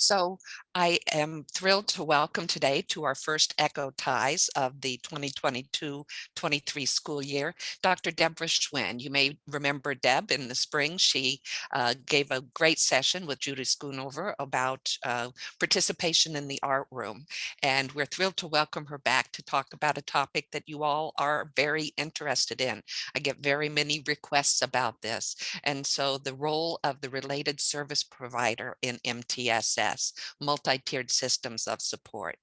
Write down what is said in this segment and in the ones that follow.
So I am thrilled to welcome today to our first Echo Ties of the 2022-23 school year, Dr. Deborah Schwinn. You may remember Deb in the spring. She uh, gave a great session with Judy Schoonover about uh, participation in the art room. And we're thrilled to welcome her back to talk about a topic that you all are very interested in. I get very many requests about this. And so the role of the related service provider in MTSS, multi-tiered systems of support.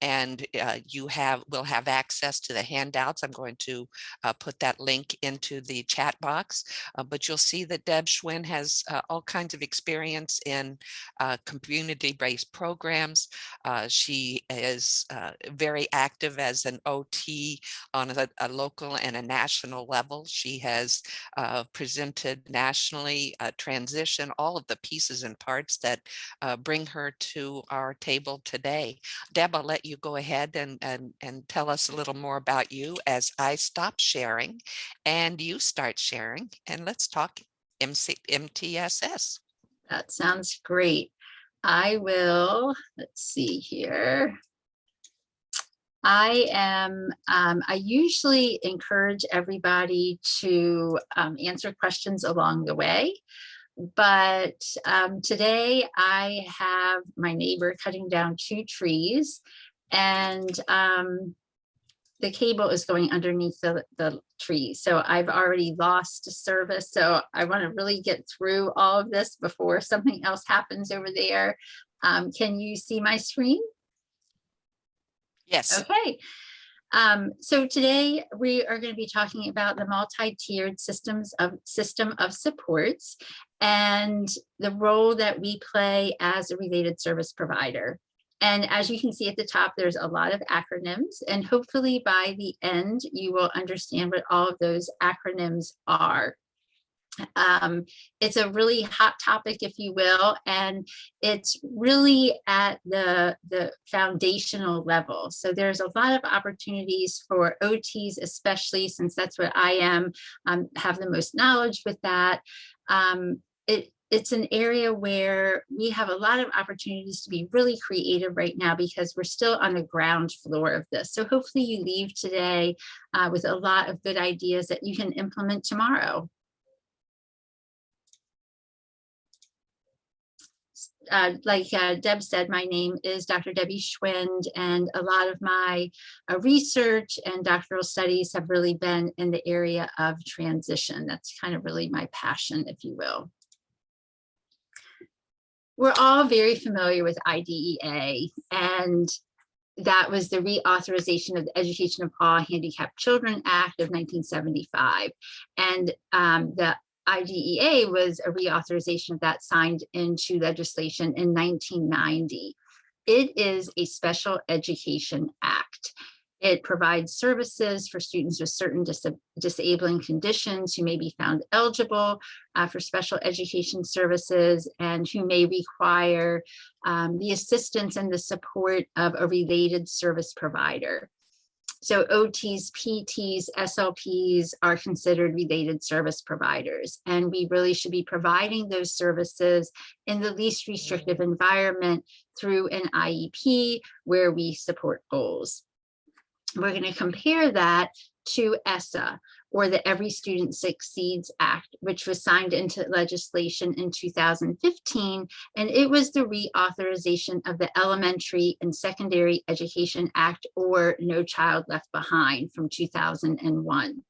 And uh, you have will have access to the handouts. I'm going to uh, put that link into the chat box, uh, but you'll see that Deb Schwinn has uh, all kinds of experience in uh, community-based programs. Uh, she is very active as an OT on a, a, local and a national level. She has presented nationally, transition, all of the pieces and parts that bring her to our table today. Deb, I'll let you go ahead and, and, and tell us a little more about you as I stop sharing and you start sharing and let's talk MC, MTSS. That sounds great. I will, let's see here. I am, um, I usually encourage everybody to um, answer questions along the way but um, today I have my neighbor cutting down two trees and um, the cable is going underneath the, the tree. So I've already lost service. So I want to really get through all of this before something else happens over there. Um, can you see my screen? Yes. Okay. Um, so today we are going to be talking about the multi-tiered systems of system of supports and the role that we play as a related service provider. And as you can see at the top, there's a lot of acronyms and hopefully by the end, you will understand what all of those acronyms are. Um, it's a really hot topic, if you will, and it's really at the, the foundational level. So there's a lot of opportunities for OTs, especially since that's what I am, um, have the most knowledge with that. Um, it, it's an area where we have a lot of opportunities to be really creative right now because we're still on the ground floor of this. So hopefully you leave today uh, with a lot of good ideas that you can implement tomorrow. uh, like uh, Deb said, my name is Dr. Debbie Schwind, and a lot of my uh, research and doctoral studies have really been in the area of transition. That's kind of really my passion, if you will. We're all very familiar with IDEA, and that was the reauthorization of the Education of All Handicapped Children Act of 1975. And um, the IDEA was a reauthorization of that signed into legislation in 1990. It is a special education act. It provides services for students with certain dis disabling conditions who may be found eligible uh, for special education services and who may require um, the assistance and the support of a related service provider. So OTs, PTs, SLPs are considered related service providers, and we really should be providing those services in the least restrictive environment through an IEP where we support goals. We're going to compare that to ESSA, or the Every Student Succeeds Act, which was signed into legislation in 2015. And it was the reauthorization of the Elementary and Secondary Education Act, or No Child Left Behind from 2001.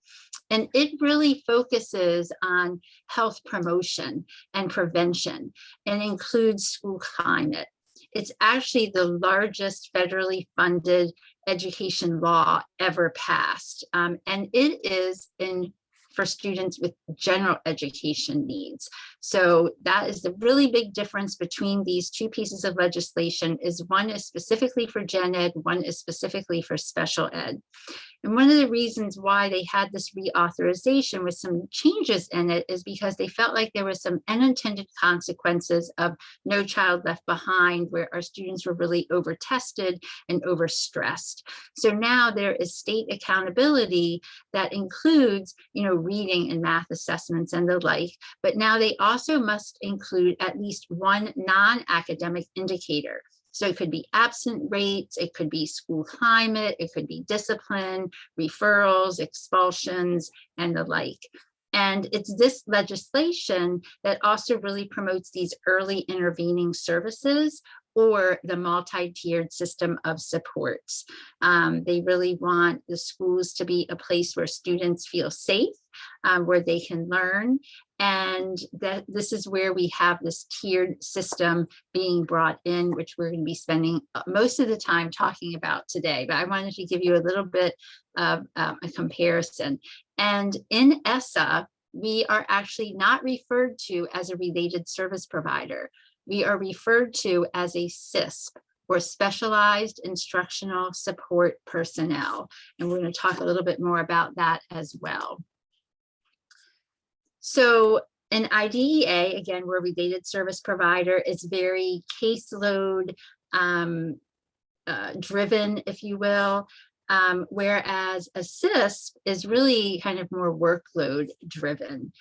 And it really focuses on health promotion and prevention and includes school climate. It's actually the largest federally funded education law ever passed. Um, and it is in for students with general education needs. So that is the really big difference between these two pieces of legislation is one is specifically for gen ed, one is specifically for special ed. And one of the reasons why they had this reauthorization with some changes in it is because they felt like there was some unintended consequences of no child left behind where our students were really over tested and overstressed. So now there is state accountability that includes, you know, reading and math assessments and the like, but now they also must include at least one non-academic indicator. So it could be absent rates, it could be school climate, it could be discipline, referrals, expulsions, and the like. And it's this legislation that also really promotes these early intervening services or the multi-tiered system of supports. Um, they really want the schools to be a place where students feel safe, um, where they can learn, and that this is where we have this tiered system being brought in, which we're going to be spending uh, most of the time talking about today. But I wanted to give you a little bit of um, a comparison. And in ESSA, we are actually not referred to as a related service provider we are referred to as a SISP or specialized instructional support personnel. And we're going to talk a little bit more about that as well. So an IDEA, again, we're a related service provider, is very caseload um, uh, driven, if you will. Um, whereas a SISP is really kind of more workload driven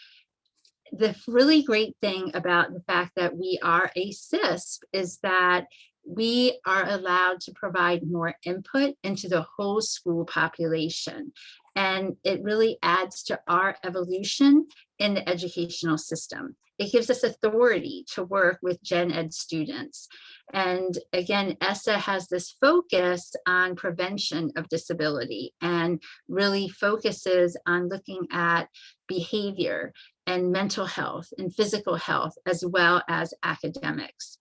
the really great thing about the fact that we are a SISP is that we are allowed to provide more input into the whole school population. And it really adds to our evolution in the educational system. It gives us authority to work with gen ed students. And again, ESSA has this focus on prevention of disability and really focuses on looking at behavior and mental health and physical health, as well as academics.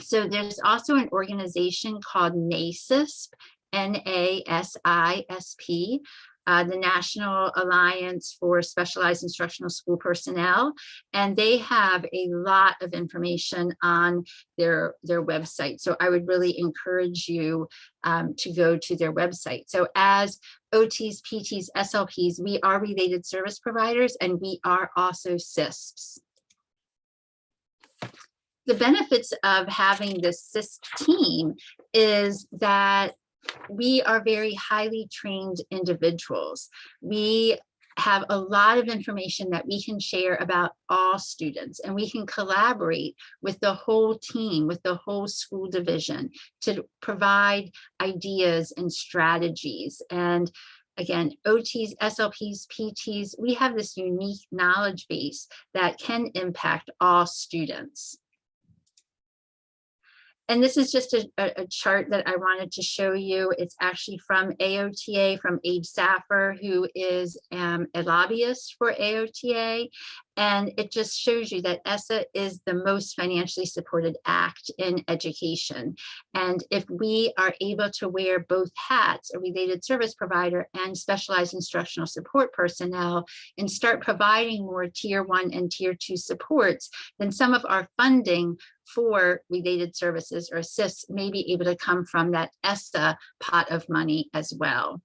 So there's also an organization called NASISP, N-A-S-I-S-P, uh, the National Alliance for Specialized Instructional School Personnel, and they have a lot of information on their, their website. So I would really encourage you um, to go to their website. So as OTs, PTs, SLPs, we are related service providers and we are also SISPs. The benefits of having this SISP team is that we are very highly trained individuals. We have a lot of information that we can share about all students and we can collaborate with the whole team, with the whole school division to provide ideas and strategies. And again, OTs, SLPs, PTs, we have this unique knowledge base that can impact all students. And this is just a, a, chart that I wanted to show you. It's actually from AOTA, from Abe Saffer, who is um, a lobbyist for AOTA. And it just shows you that ESSA is the most financially supported act in education. And if we are able to wear both hats, a related service provider and specialized instructional support personnel, and start providing more tier one and tier two supports, then some of our funding for related services or assists may be able to come from that ESSA pot of money as well.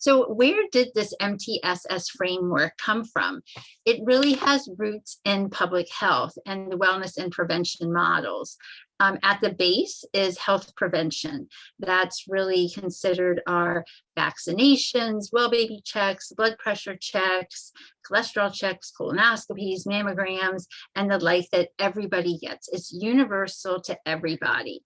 So where did this MTSS framework come from? It really has roots in public health and the wellness and prevention models. Um, at the base is health prevention. That's really considered our vaccinations, well baby checks, blood pressure checks, cholesterol checks, colonoscopies, mammograms, and the like that everybody gets. It's universal to everybody.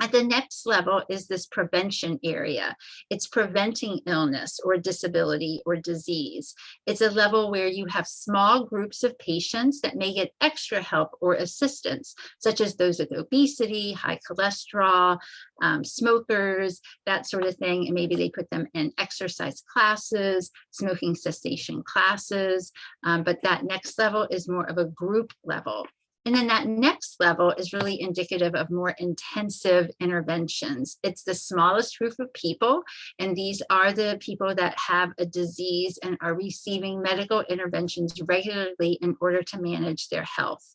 At the next level is this prevention area. It's preventing illness or disability or disease. It's a level where you have small groups of patients that may get extra help or assistance, such as those with obesity, high cholesterol, um, smokers, that sort of thing. And maybe they put them in exercise classes, smoking cessation classes. Um, but that next level is more of a group level. And then that next level is really indicative of more intensive interventions. It's the smallest group of people, and these are the people that have a disease and are receiving medical interventions regularly in order to manage their health.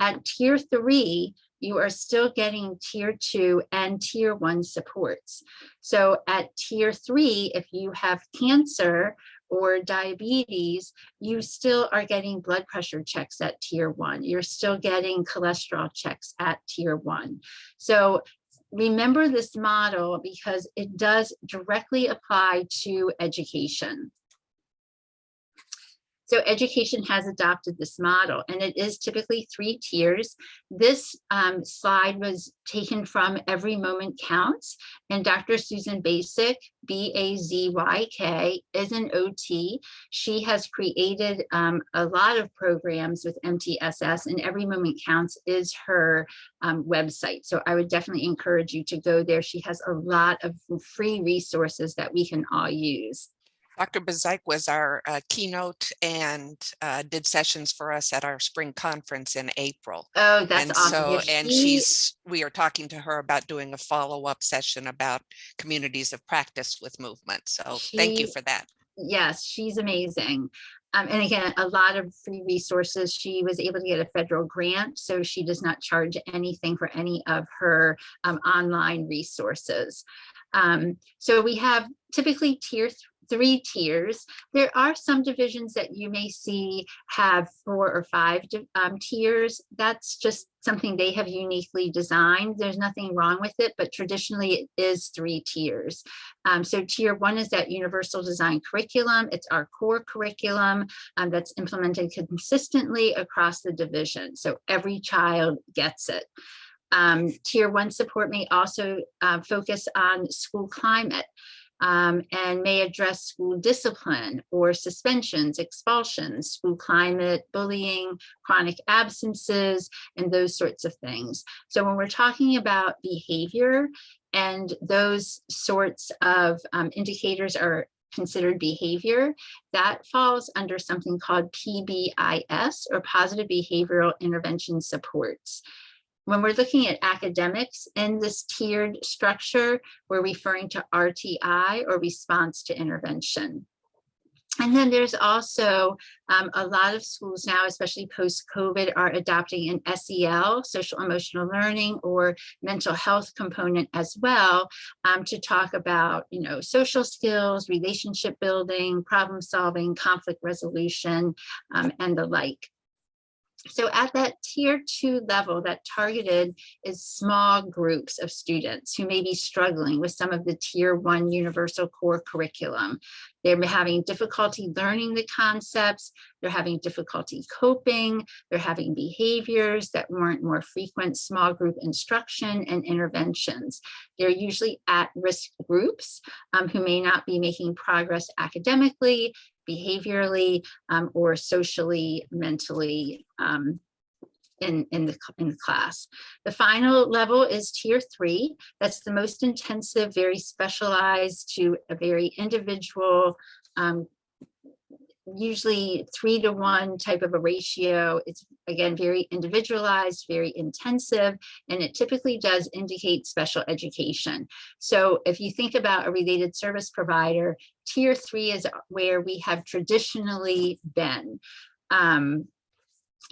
At tier three, you are still getting tier two and tier one supports. So at tier three, if you have cancer or diabetes, you still are getting blood pressure checks at tier one. You're still getting cholesterol checks at tier one. So remember this model because it does directly apply to education. So education has adopted this model and it is typically three tiers. This um, slide was taken from Every Moment Counts and Dr. Susan Bazyk, B-A-Z-Y-K, is an OT. She has created um, a lot of programs with MTSS and Every Moment Counts is her um, website. So I would definitely encourage you to go there. She has a lot of free resources that we can all use. Dr. Bazyk was our uh, keynote and uh, did sessions for us at our spring conference in April. Oh, that's and awesome. so, Yeah, and she- she's, we are talking to her about doing a follow-up session about communities of practice with movement. So thank you for that. Yes, she's amazing. Um, and again, a lot of free resources. She was able to get a federal grant, so she does not charge anything for any of her um, online resources. Um, so we have typically tier three tiers. There are some divisions that you may see have four or five um, tiers. That's just something they have uniquely designed. There's nothing wrong with it, but traditionally it is three tiers. Um, so tier one is that universal design curriculum. It's our core curriculum um, that's implemented consistently across the division. So every child gets it. Um, tier one support may also uh, focus on school climate um, and may address school discipline or suspensions, expulsions, school climate, bullying, chronic absences, and those sorts of things. So when we're talking about behavior and those sorts of um, indicators are considered behavior, that falls under something called PBIS or Positive Behavioral Intervention Supports. When we're looking at academics in this tiered structure, we're referring to RTI or response to intervention. And then there's also um, a lot of schools now, especially post-COVID, are adopting an SEL, social emotional learning or mental health component as well um, to talk about, you know, social skills, relationship building, problem solving, conflict resolution, um, and the like. So at that tier two level, that targeted is small groups of students who may be struggling with some of the tier one universal core curriculum. They're having difficulty learning the concepts, they're having difficulty coping, they're having behaviors that warrant more frequent small group instruction and interventions. They're usually at risk groups um, who may not be making progress academically, behaviorally, um, or socially, mentally um, in, in, the, in the class. The final level is tier three. That's the most intensive, very specialized to a very individual, um, usually three to one type of a ratio. It's again, very individualized, very intensive, and it typically does indicate special education. So if you think about a related service provider, tier three is where we have traditionally been. Um,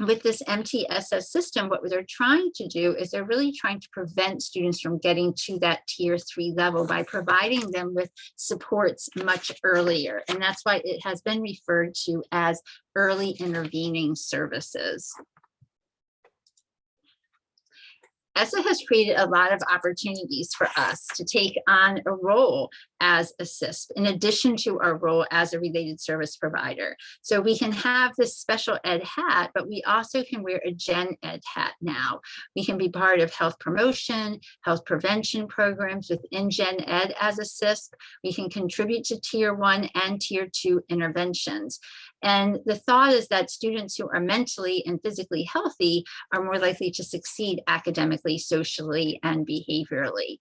with this MTSS system, what they're trying to do is they're really trying to prevent students from getting to that tier three level by providing them with supports much earlier. And that's why it has been referred to as early intervening services. ESSA has created a lot of opportunities for us to take on a role as a SISP in addition to our role as a related service provider. So we can have this special ed hat, but we also can wear a gen ed hat now. We can be part of health promotion, health prevention programs within gen ed as a SISP. We can contribute to tier one and tier two interventions. And the thought is that students who are mentally and physically healthy are more likely to succeed academically, socially, and behaviorally.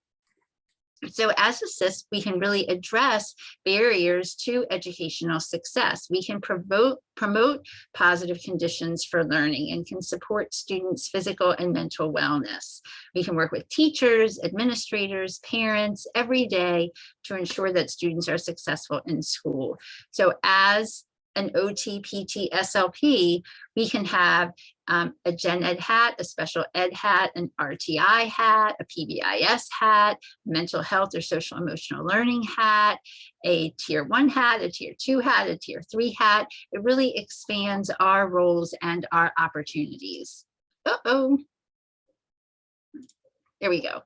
So as a SISP, we can really address barriers to educational success. We can promote, promote positive conditions for learning and can support students' physical and mental wellness. We can work with teachers, administrators, parents every day to ensure that students are successful in school. So as an OT, PT, SLP, we can have um, a gen ed hat, a special ed hat, an RTI hat, a PBIS hat, mental health or social emotional learning hat, a tier one hat, a tier two hat, a tier three hat. It really expands our roles and our opportunities. Uh-oh. There we go.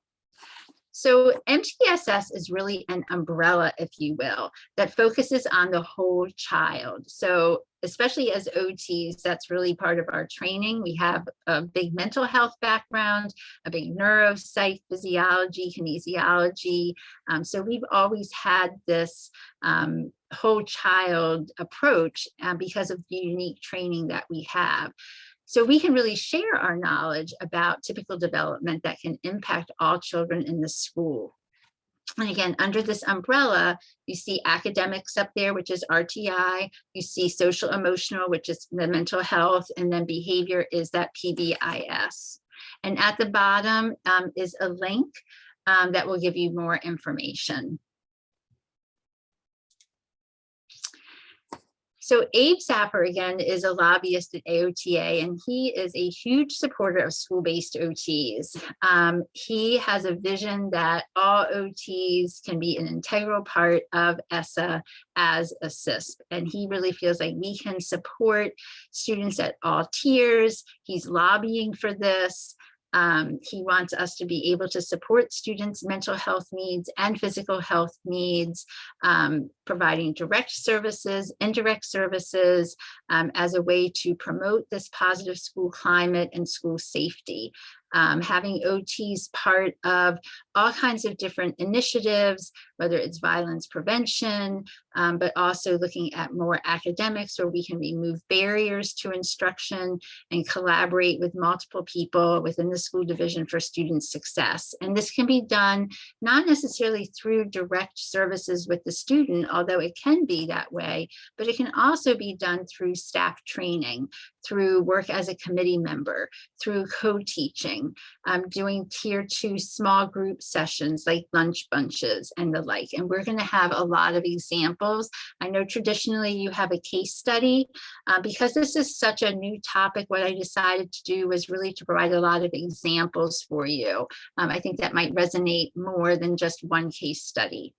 So MTSS is really an umbrella, if you will, that focuses on the whole child. So especially as OTs, that's really part of our training. We have a big mental health background, a big neuropsych, physiology, kinesiology. Um, so we've always had this um, whole child approach uh, because of the unique training that we have. So we can really share our knowledge about typical development that can impact all children in the school. And again, under this umbrella, you see academics up there, which is RTI. You see social emotional, which is the mental health, and then behavior is that PBIS. And at the bottom um, is a link um, that will give you more information. So Abe Saffer, again, is a lobbyist at AOTA, and he is a huge supporter of school-based OTs. Um, he has a vision that all OTs can be an integral part of ESSA as a SISP, and he really feels like we can support students at all tiers. He's lobbying for this. Um, he wants us to be able to support students' mental health needs and physical health needs, um, providing direct services, indirect services um, as a way to promote this positive school climate and school safety um, having OTs part of all kinds of different initiatives, whether it's violence prevention, um, but also looking at more academics where we can remove barriers to instruction and collaborate with multiple people within the school division for student success. And this can be done not necessarily through direct services with the student, although it can be that way, but it can also be done through staff training, through work as a committee member, through co-teaching, um, doing tier two small group sessions like lunch bunches and the like. And we're gonna have a lot of examples. I know traditionally you have a case study. Uh, because this is such a new topic, what I decided to do was really to provide a lot of examples for you. Um, I think that might resonate more than just one case study.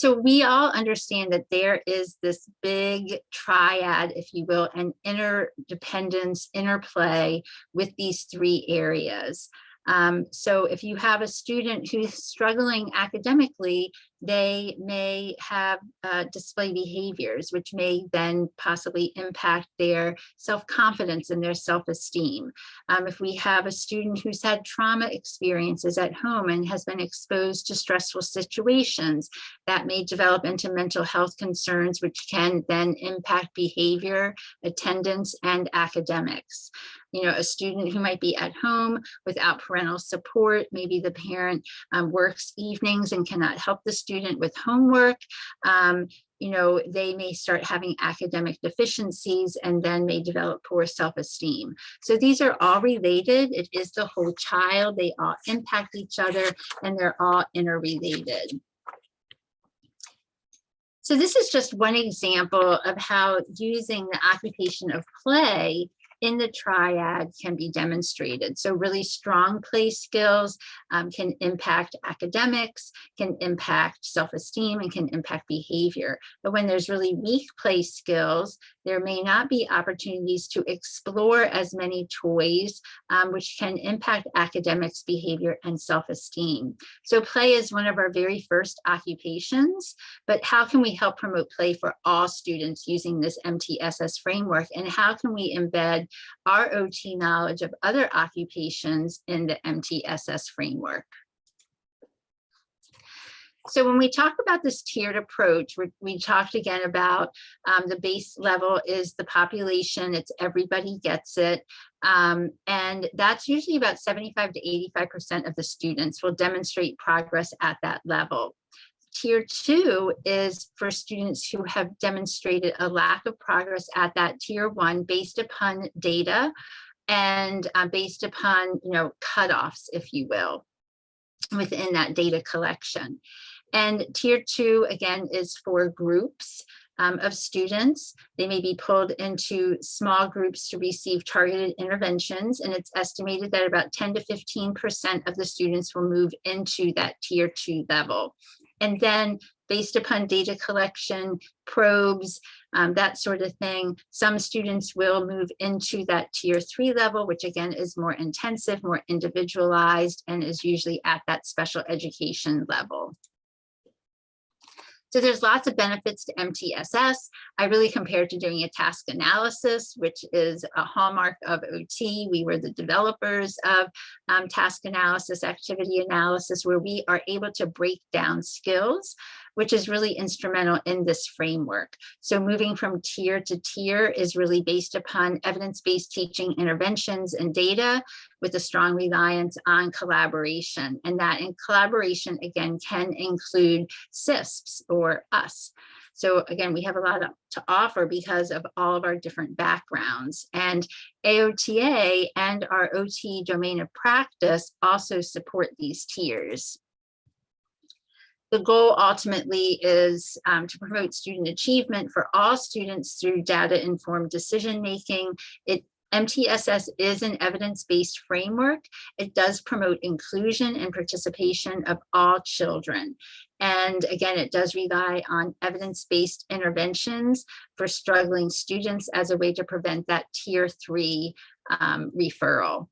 So we all understand that there is this big triad, if you will, and interdependence, interplay with these three areas. Um, so if you have a student who's struggling academically, they may have uh, display behaviors, which may then possibly impact their self-confidence and their self-esteem. Um, if we have a student who's had trauma experiences at home and has been exposed to stressful situations, that may develop into mental health concerns, which can then impact behavior, attendance, and academics you know, a student who might be at home without parental support, maybe the parent um, works evenings and cannot help the student with homework. Um, you know, they may start having academic deficiencies and then may develop poor self-esteem. So these are all related. It is the whole child. They all impact each other and they're all interrelated. So this is just one example of how using the occupation of play in the triad can be demonstrated. So really strong play skills um, can impact academics, can impact self-esteem, and can impact behavior. But when there's really weak play skills, there may not be opportunities to explore as many toys, um, which can impact academics, behavior, and self-esteem. So play is one of our very first occupations, but how can we help promote play for all students using this MTSS framework? And how can we embed our OT knowledge of other occupations in the MTSS framework? So when we talk about this tiered approach, we talked again about um, the base level is the population, it's everybody gets it. Um, and that's usually about 75 to 85% of the students will demonstrate progress at that level. Tier two is for students who have demonstrated a lack of progress at that tier one based upon data and uh, based upon, you know, cutoffs, if you will, within that data collection. And tier two, again, is for groups um, of students. They may be pulled into small groups to receive targeted interventions. And it's estimated that about 10 to 15% of the students will move into that tier two level. And then based upon data collection, probes, um, that sort of thing. Some students will move into that tier three level, which again is more intensive, more individualized, and is usually at that special education level. So there's lots of benefits to MTSS. I really compared to doing a task analysis, which is a hallmark of OT. We were the developers of um, task analysis, activity analysis, where we are able to break down skills which is really instrumental in this framework. So moving from tier to tier is really based upon evidence-based teaching interventions and data with a strong reliance on collaboration. And that in collaboration, again, can include SISPs or us. So again, we have a lot to offer because of all of our different backgrounds and AOTA and our OT domain of practice also support these tiers the goal ultimately is um, to promote student achievement for all students through data informed decision making. It MTSS is an evidence-based framework. It does promote inclusion and participation of all children. And again, it does rely on evidence-based interventions for struggling students as a way to prevent that tier three um, referral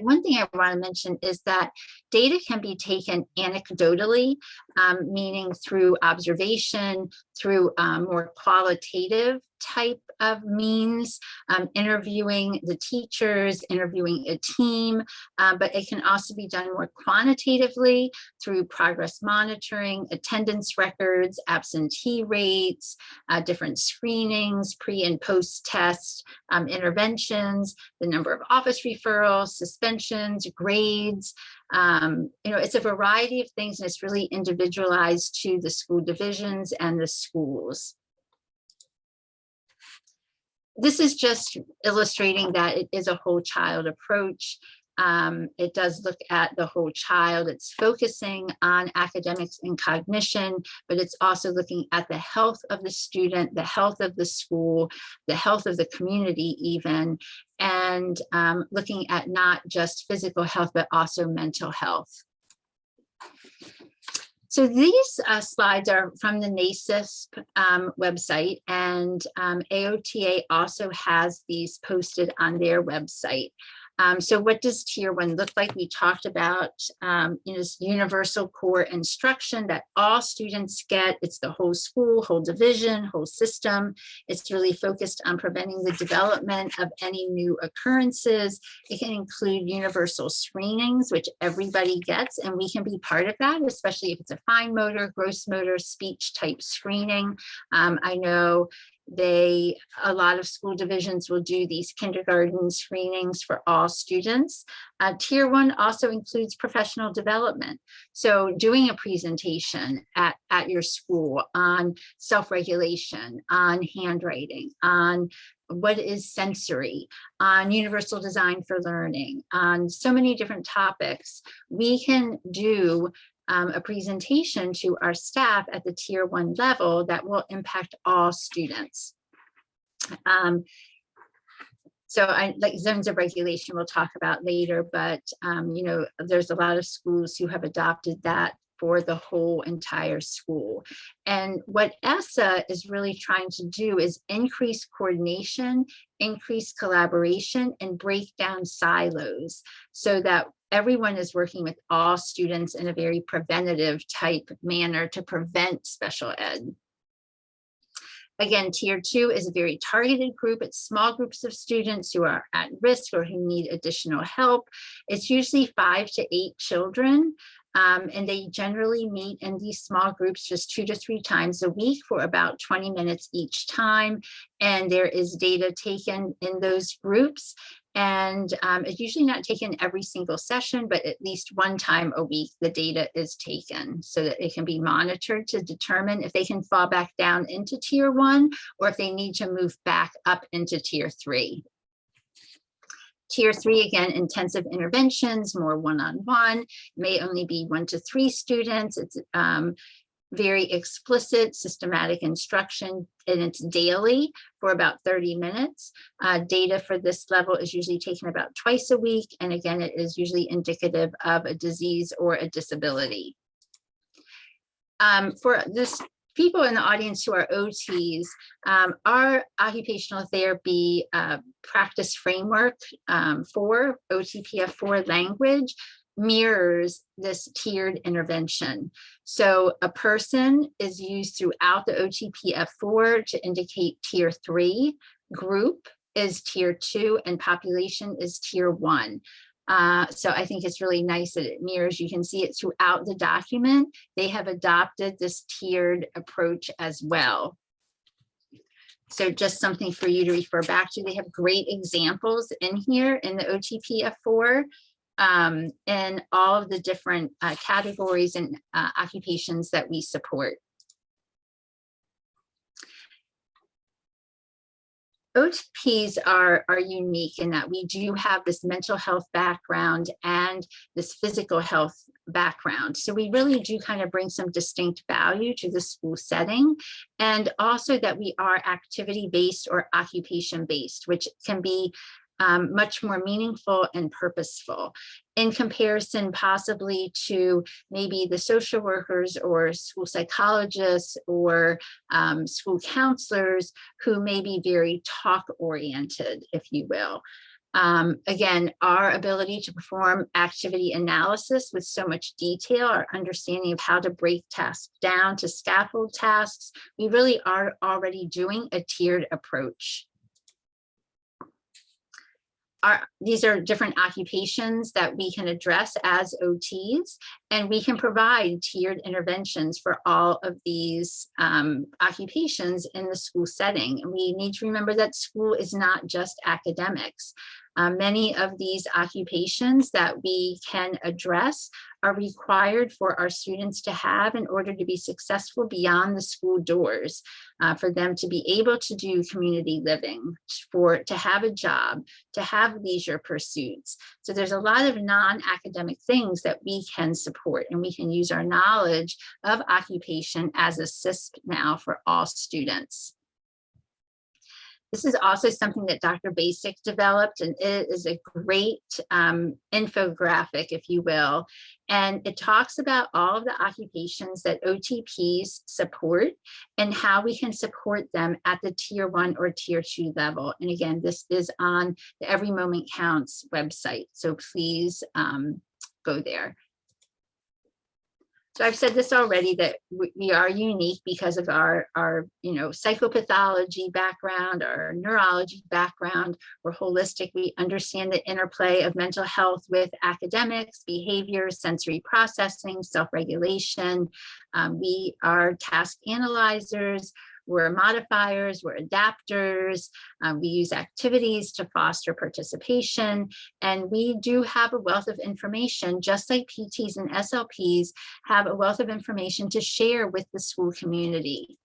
one thing I want to mention is that data can be taken anecdotally, um, meaning through observation, through um, more qualitative type of means, um, interviewing the teachers, interviewing a team, uh, but it can also be done more quantitatively through progress monitoring, attendance records, absentee rates, uh, different screenings, pre and post test um, interventions, the number of office referrals, suspensions, grades, um, you know, it's a variety of things and it's really individualized to the school divisions and the schools this is just illustrating that it is a whole child approach. Um, it does look at the whole child. It's focusing on academics and cognition, but it's also looking at the health of the student, the health of the school, the health of the community even, and um, looking at not just physical health, but also mental health. So these uh, slides are from the NASISP um, website and um, AOTA also has these posted on their website. Um, so what does tier one look like? We talked about um, you know, this universal core instruction that all students get. It's the whole school, whole division, whole system. It's really focused on preventing the development of any new occurrences. It can include universal screenings, which everybody gets, and we can be part of that, especially if it's a fine motor, gross motor, speech type screening. Um, I know they, a lot of school divisions will do these kindergarten screenings for all students. Uh, tier one also includes professional development. So doing a presentation at, at your school on self-regulation, on handwriting, on what is sensory, on universal design for learning, on so many different topics, we can do um, a presentation to our staff at the tier one level that will impact all students. Um, so I like zones of regulation we'll talk about later, but um, you know, there's a lot of schools who have adopted that for the whole entire school. And what ESSA is really trying to do is increase coordination, increase collaboration, and break down silos so that everyone is working with all students in a very preventative type manner to prevent special ed. Again, tier two is a very targeted group. It's small groups of students who are at risk or who need additional help. It's usually five to eight children. Um, and they generally meet in these small groups just two to three times a week for about 20 minutes each time. And there is data taken in those groups and um, it's usually not taken every single session, but at least one time a week, the data is taken so that it can be monitored to determine if they can fall back down into tier one or if they need to move back up into tier three. Tier three, again, intensive interventions, more one-on-one, -on -one, may only be one to three students. It's um, very explicit systematic instruction and it's daily for about 30 minutes. Uh, data for this level is usually taken about twice a week. And again, it is usually indicative of a disease or a disability. um, for this people in the audience who are OTs, um, our occupational therapy uh, practice framework um, for OTPF4 language mirrors this tiered intervention. So a person is used throughout the OTPF4 to indicate tier three, group is tier two, and population is tier one. Uh, so I think it's really nice that it mirrors. You can see it throughout the document. They have adopted this tiered approach as well. So just something for you to refer back to. They have great examples in here in the OTPF4 um, and all of the different uh, categories and uh, occupations that we support. OTPs are, are unique in that we do have this mental health background and this physical health background. So we really do kind of bring some distinct value to the school setting and also that we are activity based or occupation based, which can be um, much more meaningful and purposeful in comparison possibly to maybe the social workers or school psychologists or um, school counselors who may be very talk oriented, if you will. Um, again, our ability to perform activity analysis with so much detail, our understanding of how to break tasks down to scaffold tasks, we really are already doing a tiered approach are, these are different occupations that we can address as OTs, and we can provide tiered interventions for all of these um, occupations in the school setting. And we need to remember that school is not just academics. Uh, many of these occupations that we can address are required for our students to have in order to be successful beyond the school doors, uh, for them to be able to do community living, for to have a job, to have leisure pursuits. So there's a lot of non-academic things that we can support and we can use our knowledge of occupation as a SISP now for all students. This is also something that Dr. Bazyk developed and it is a great um, infographic, if you will. And it talks about all of the occupations that OTPs support and how we can support them at the tier one or tier two level. And again, this is on the Every Moment Counts website. So please um, go there. So I've said this already that we are unique because of our, our, you know, psychopathology background, our neurology background. We're holistic. We understand the interplay of mental health with academics, behavior, sensory processing, self-regulation. Um, we are task analyzers. We're modifiers, we're adapters, um, we use activities to foster participation, and we do have a wealth of information, just like PTs and SLPs have a wealth of information to share with the school community.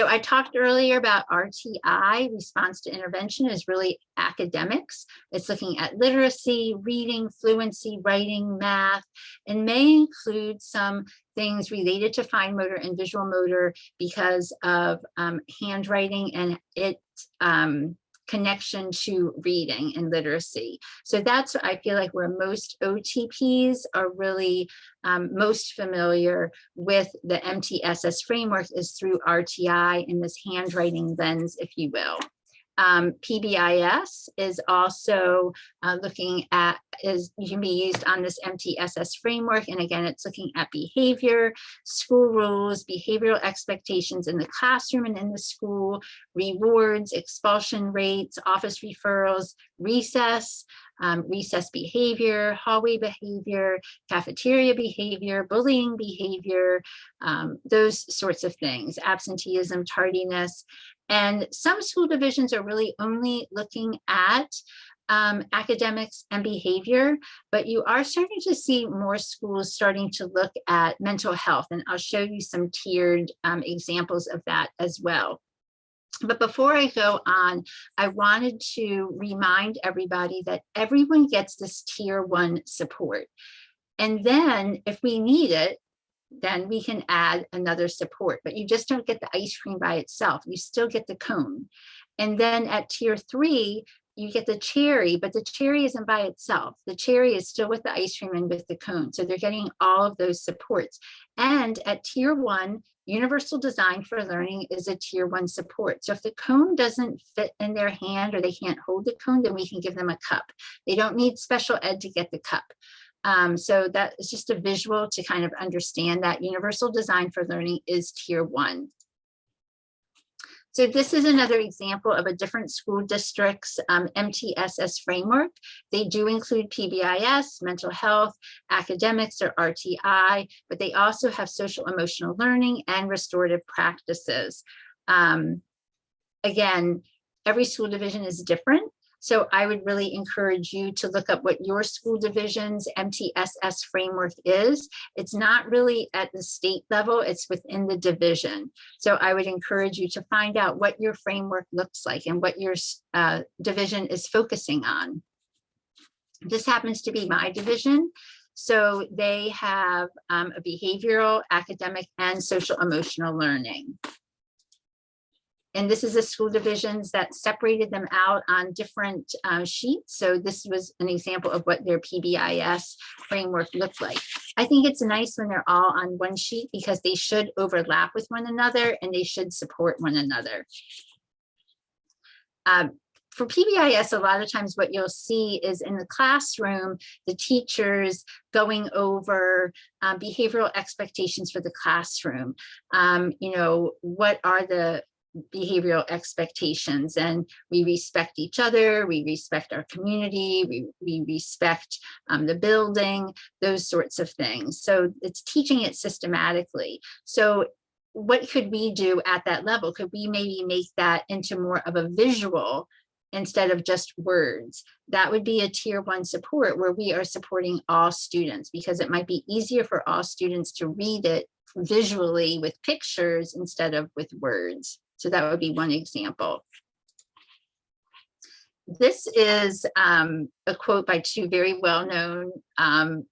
So I talked earlier about RTI, response to intervention is really academics. It's looking at literacy, reading, fluency, writing, math, and may include some things related to fine motor and visual motor because of um, handwriting and it um, connection to reading and literacy. So that's I feel like where most OTPs are really um, most familiar with the MTSS framework is through RTI in this handwriting lens, if you will. Um, PBIS is also uh, looking at, is you can be used on this MTSS framework. And again, it's looking at behavior, school rules, behavioral expectations in the classroom and in the school, rewards, expulsion rates, office referrals, recess, um, recess behavior, hallway behavior, cafeteria behavior, bullying behavior, um, those sorts of things, absenteeism, tardiness, and some school divisions are really only looking at um, academics and behavior, but you are starting to see more schools starting to look at mental health. And I'll show you some tiered um, examples of that as well. But before I go on, I wanted to remind everybody that everyone gets this tier one support. And then if we need it, then we can add another support, but you just don't get the ice cream by itself. You still get the cone. And then at tier three, you get the cherry, but the cherry isn't by itself. The cherry is still with the ice cream and with the cone. So they're getting all of those supports. And at tier one, universal design for learning is a tier one support. So if the cone doesn't fit in their hand or they can't hold the cone, then we can give them a cup. They don't need special ed to get the cup. Um, so that is just a visual to kind of understand that universal design for learning is tier one. So this is another example of a different school district's um, MTSS framework. They do include PBIS, mental health, academics or RTI, but they also have social emotional learning and restorative practices. Um, again, every school division is different. So I would really encourage you to look up what your school division's MTSS framework is. It's not really at the state level, it's within the division. So I would encourage you to find out what your framework looks like and what your uh, division is focusing on. This happens to be my division. So they have um, a behavioral, academic, and social emotional learning. And this is the school divisions that separated them out on different uh, sheets. So this was an example of what their PBIS framework looked like. I think it's nice when they're all on one sheet because they should overlap with one another and they should support one another. Um, for PBIS, a lot of times what you'll see is in the classroom, the teachers going over um, behavioral expectations for the classroom. Um, you know, what are the behavioral expectations and we respect each other, we respect our community, we, we respect um, the building, those sorts of things. So it's teaching it systematically. So what could we do at that level? Could we maybe make that into more of a visual instead of just words? That would be a tier one support where we are supporting all students because it might be easier for all students to read it visually with pictures instead of with words. So that would be one example. This is um, a quote by two very well-known um,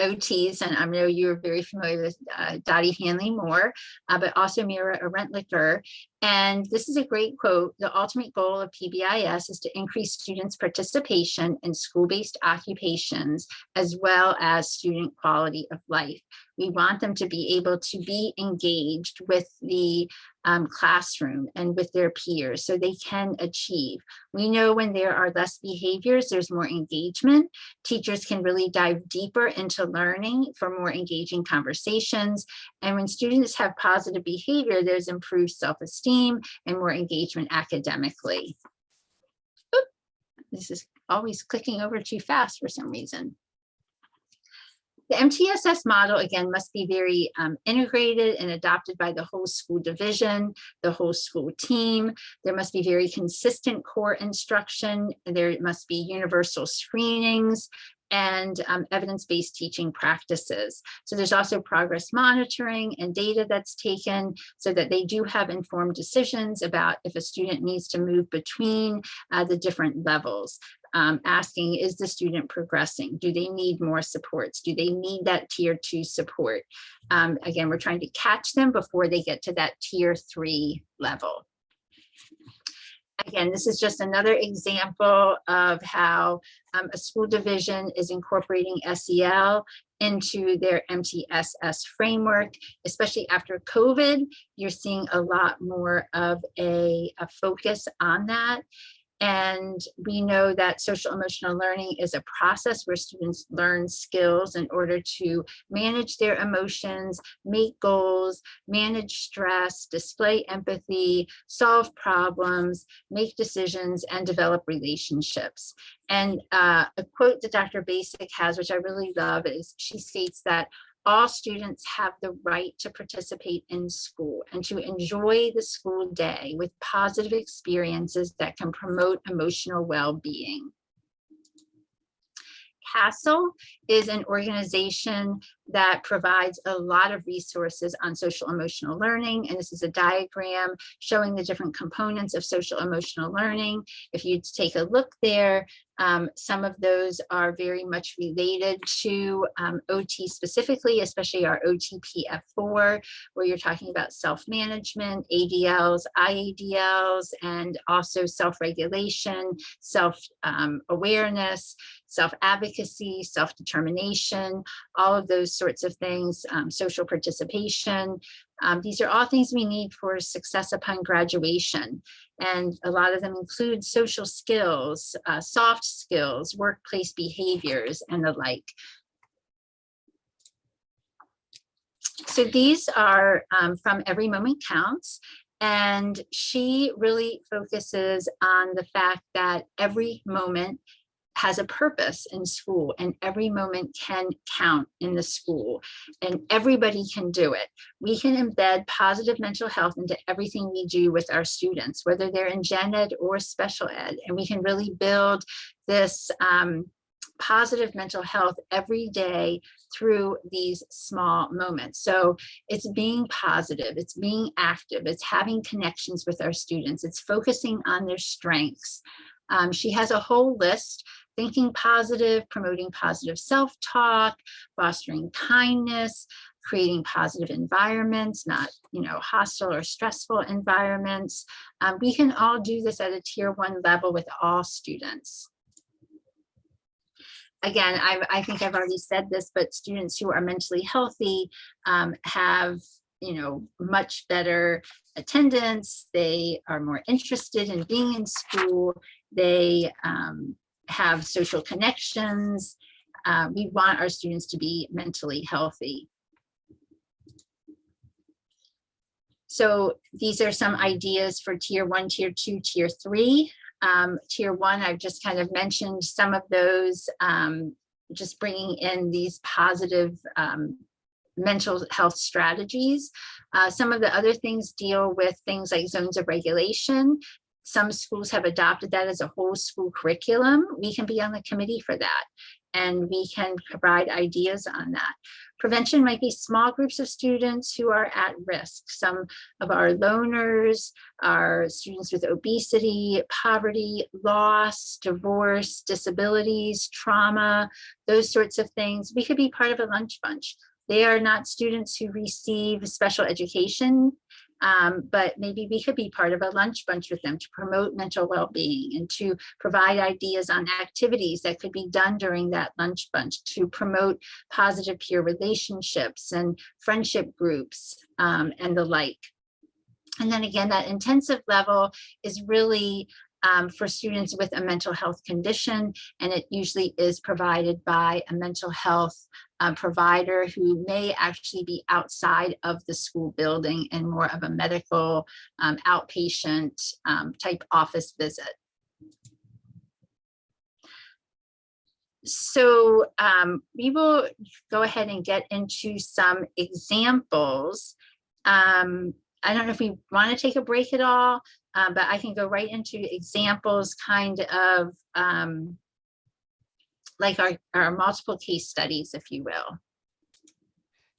OTs, and I know you're very familiar with uh, Dottie Handley-More, uh, but also Mira Rentlicker. And this is a great quote. The ultimate goal of PBIS is to increase students' participation in school-based occupations, as well as student quality of life. We want them to be able to be engaged with the um, classroom and with their peers so they can achieve. We know when there are less behaviors, there's more engagement. Teachers can really dive deeper into learning for more engaging conversations. And when students have positive behavior, there's improved self-esteem and more engagement academically. Oop, this is always clicking over too fast for some reason. The MTSS model, again, must be very um, integrated and adopted by the whole school division, the whole school team. There must be very consistent core instruction. There must be universal screenings and um, evidence-based teaching practices. So there's also progress monitoring and data that's taken so that they do have informed decisions about if a student needs to move between uh, the different levels um, asking, is the student progressing? Do they need more supports? Do they need that tier two support? Um, again, we're trying to catch them before they get to that tier three level. Again, this is just another example of how um, a school division is incorporating SEL into their MTSS framework, especially after COVID, you're seeing a lot more of a, a focus on that. And we know that social emotional learning is a process where students learn skills in order to manage their emotions, make goals, manage stress, display empathy, solve problems, make decisions, and develop relationships. And uh, a quote that Dr. Bazyk has, which I really love, is she states that all students have the right to participate in school and to enjoy the school day with positive experiences that can promote emotional well-being. CASEL is an organization that provides a lot of resources on social emotional learning. And this is a diagram showing the different components of social emotional learning. If you take a look there, um, some of those are very much related to um, OT specifically, especially our OTPF4, where you're talking about self-management, ADLs, IADLs, and also self-regulation, self-awareness, self-advocacy, self-determination, all of those sorts of things, um, social participation. Um, these are all things we need for success upon graduation. And a lot of them include social skills, uh, soft skills, workplace behaviors, and the like. So these are um, from Every Moment Counts. And she really focuses on the fact that every moment has a purpose in school and every moment can count in the school and everybody can do it. We can embed positive mental health into everything we do with our students, whether they're in gen ed or special ed, and we can really build this um, positive mental health every day through these small moments. So it's being positive, it's being active, it's having connections with our students, it's focusing on their strengths. Um, she has a whole list thinking positive, promoting positive self-talk, fostering kindness, creating positive environments, not you know, hostile or stressful environments. Um, we can all do this at a tier one level with all students. Again, I, I think I've already said this, but students who are mentally healthy um, have you know, much better attendance. They are more interested in being in school. They um, have social connections. Uh, we want our students to be mentally healthy. So these are some ideas for tier one, tier two, tier three. Um, tier one, I've just kind of mentioned some of those, um, just bringing in these positive um, mental health strategies. Uh, some of the other things deal with things like zones of regulation some schools have adopted that as a whole school curriculum. We can be on the committee for that and we can provide ideas on that. Prevention might be small groups of students who are at risk. Some of our loners are students with obesity, poverty, loss, divorce, disabilities, trauma, those sorts of things. We could be part of a lunch bunch. They are not students who receive special education um, but maybe we could be part of a lunch bunch with them to promote mental well-being and to provide ideas on activities that could be done during that lunch bunch to promote positive peer relationships and friendship groups um, and the like. And then again, that intensive level is really um, for students with a mental health condition, and it usually is provided by a mental health uh, provider who may actually be outside of the school building and more of a medical um, outpatient um, type office visit. So um, we will go ahead and get into some examples. Um, I don't know if we want to take a break at all, um, but I can go right into examples kind of um, like our, our multiple case studies, if you will.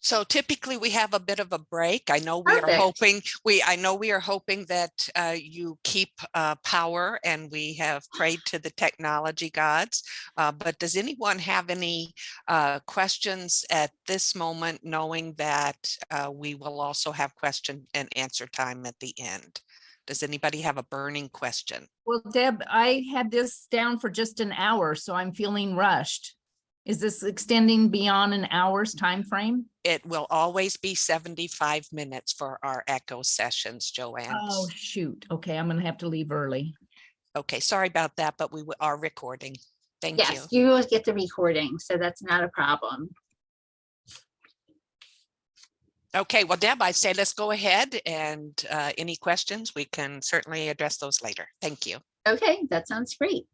So typically we have a bit of a break. I know we Perfect. are hoping we I know we are hoping that uh, you keep uh, power and we have prayed to the technology gods. Uh, but does anyone have any uh, questions at this moment, knowing that uh, we will also have question and answer time at the end? Does anybody have a burning question? Well, Deb, I had this down for just an hour, so I'm feeling rushed. Is this extending beyond an hour's time frame? It will always be 75 minutes for our echo sessions, Joanne. Oh, shoot. Okay, I'm gonna have to leave early. Okay, sorry about that, but we are recording. Thank you. Yes, you will get the recording, so that's not a problem. Okay, well, Deb, I say let's go ahead and uh, any questions, we can certainly address those later. Thank you. Okay, that sounds great.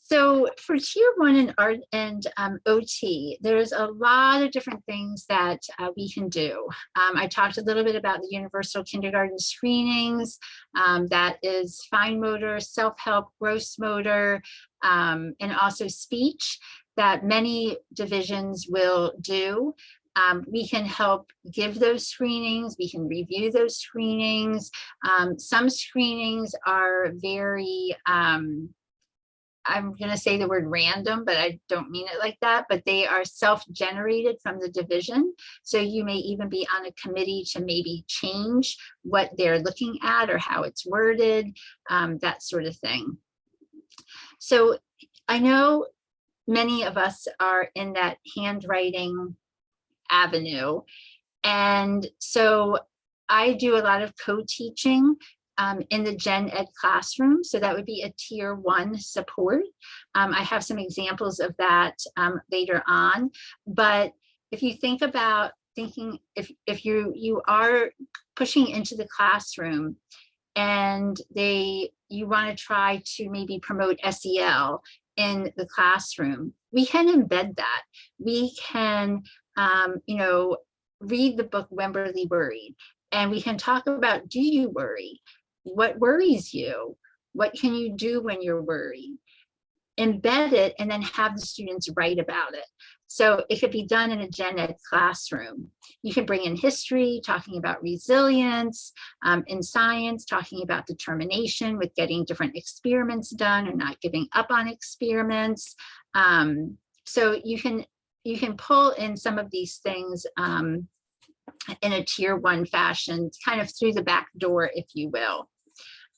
So for tier one and art and um, OT, there's a lot of different things that uh, we can do. Um, I talked a little bit about the universal kindergarten screenings. Um, that is fine motor, self-help, gross motor, um, and also speech. that many divisions will do. Um, we can help give those screenings, we can review those screenings. Um, some screenings are very, um, I'm gonna say the word random, but I don't mean it like that, but they are self-generated from the division. So you may even be on a committee to maybe change what they're looking at or how it's worded, um, that sort of thing. So I know many of us are in that handwriting avenue. And so I do a lot of co-teaching um, in the gen ed classroom. So that would be a tier one support. Um, I have some examples of that um, later on. But if you think about thinking, if, if you, you are pushing into the classroom and they, you want to try to maybe promote SEL in the classroom, we can embed that. We can, um, you know, read the book Wemberly Worried, and we can talk about, do you worry? What worries you? What can you do when you're worried? Embed it and then have the students write about it. So it could be done in a gen ed classroom. You can bring in history, talking about resilience, um, in science, talking about determination with getting different experiments done or not giving up on experiments. Um, so you can you can pull in some of these things um, in a tier one fashion, kind of through the back door, if you will.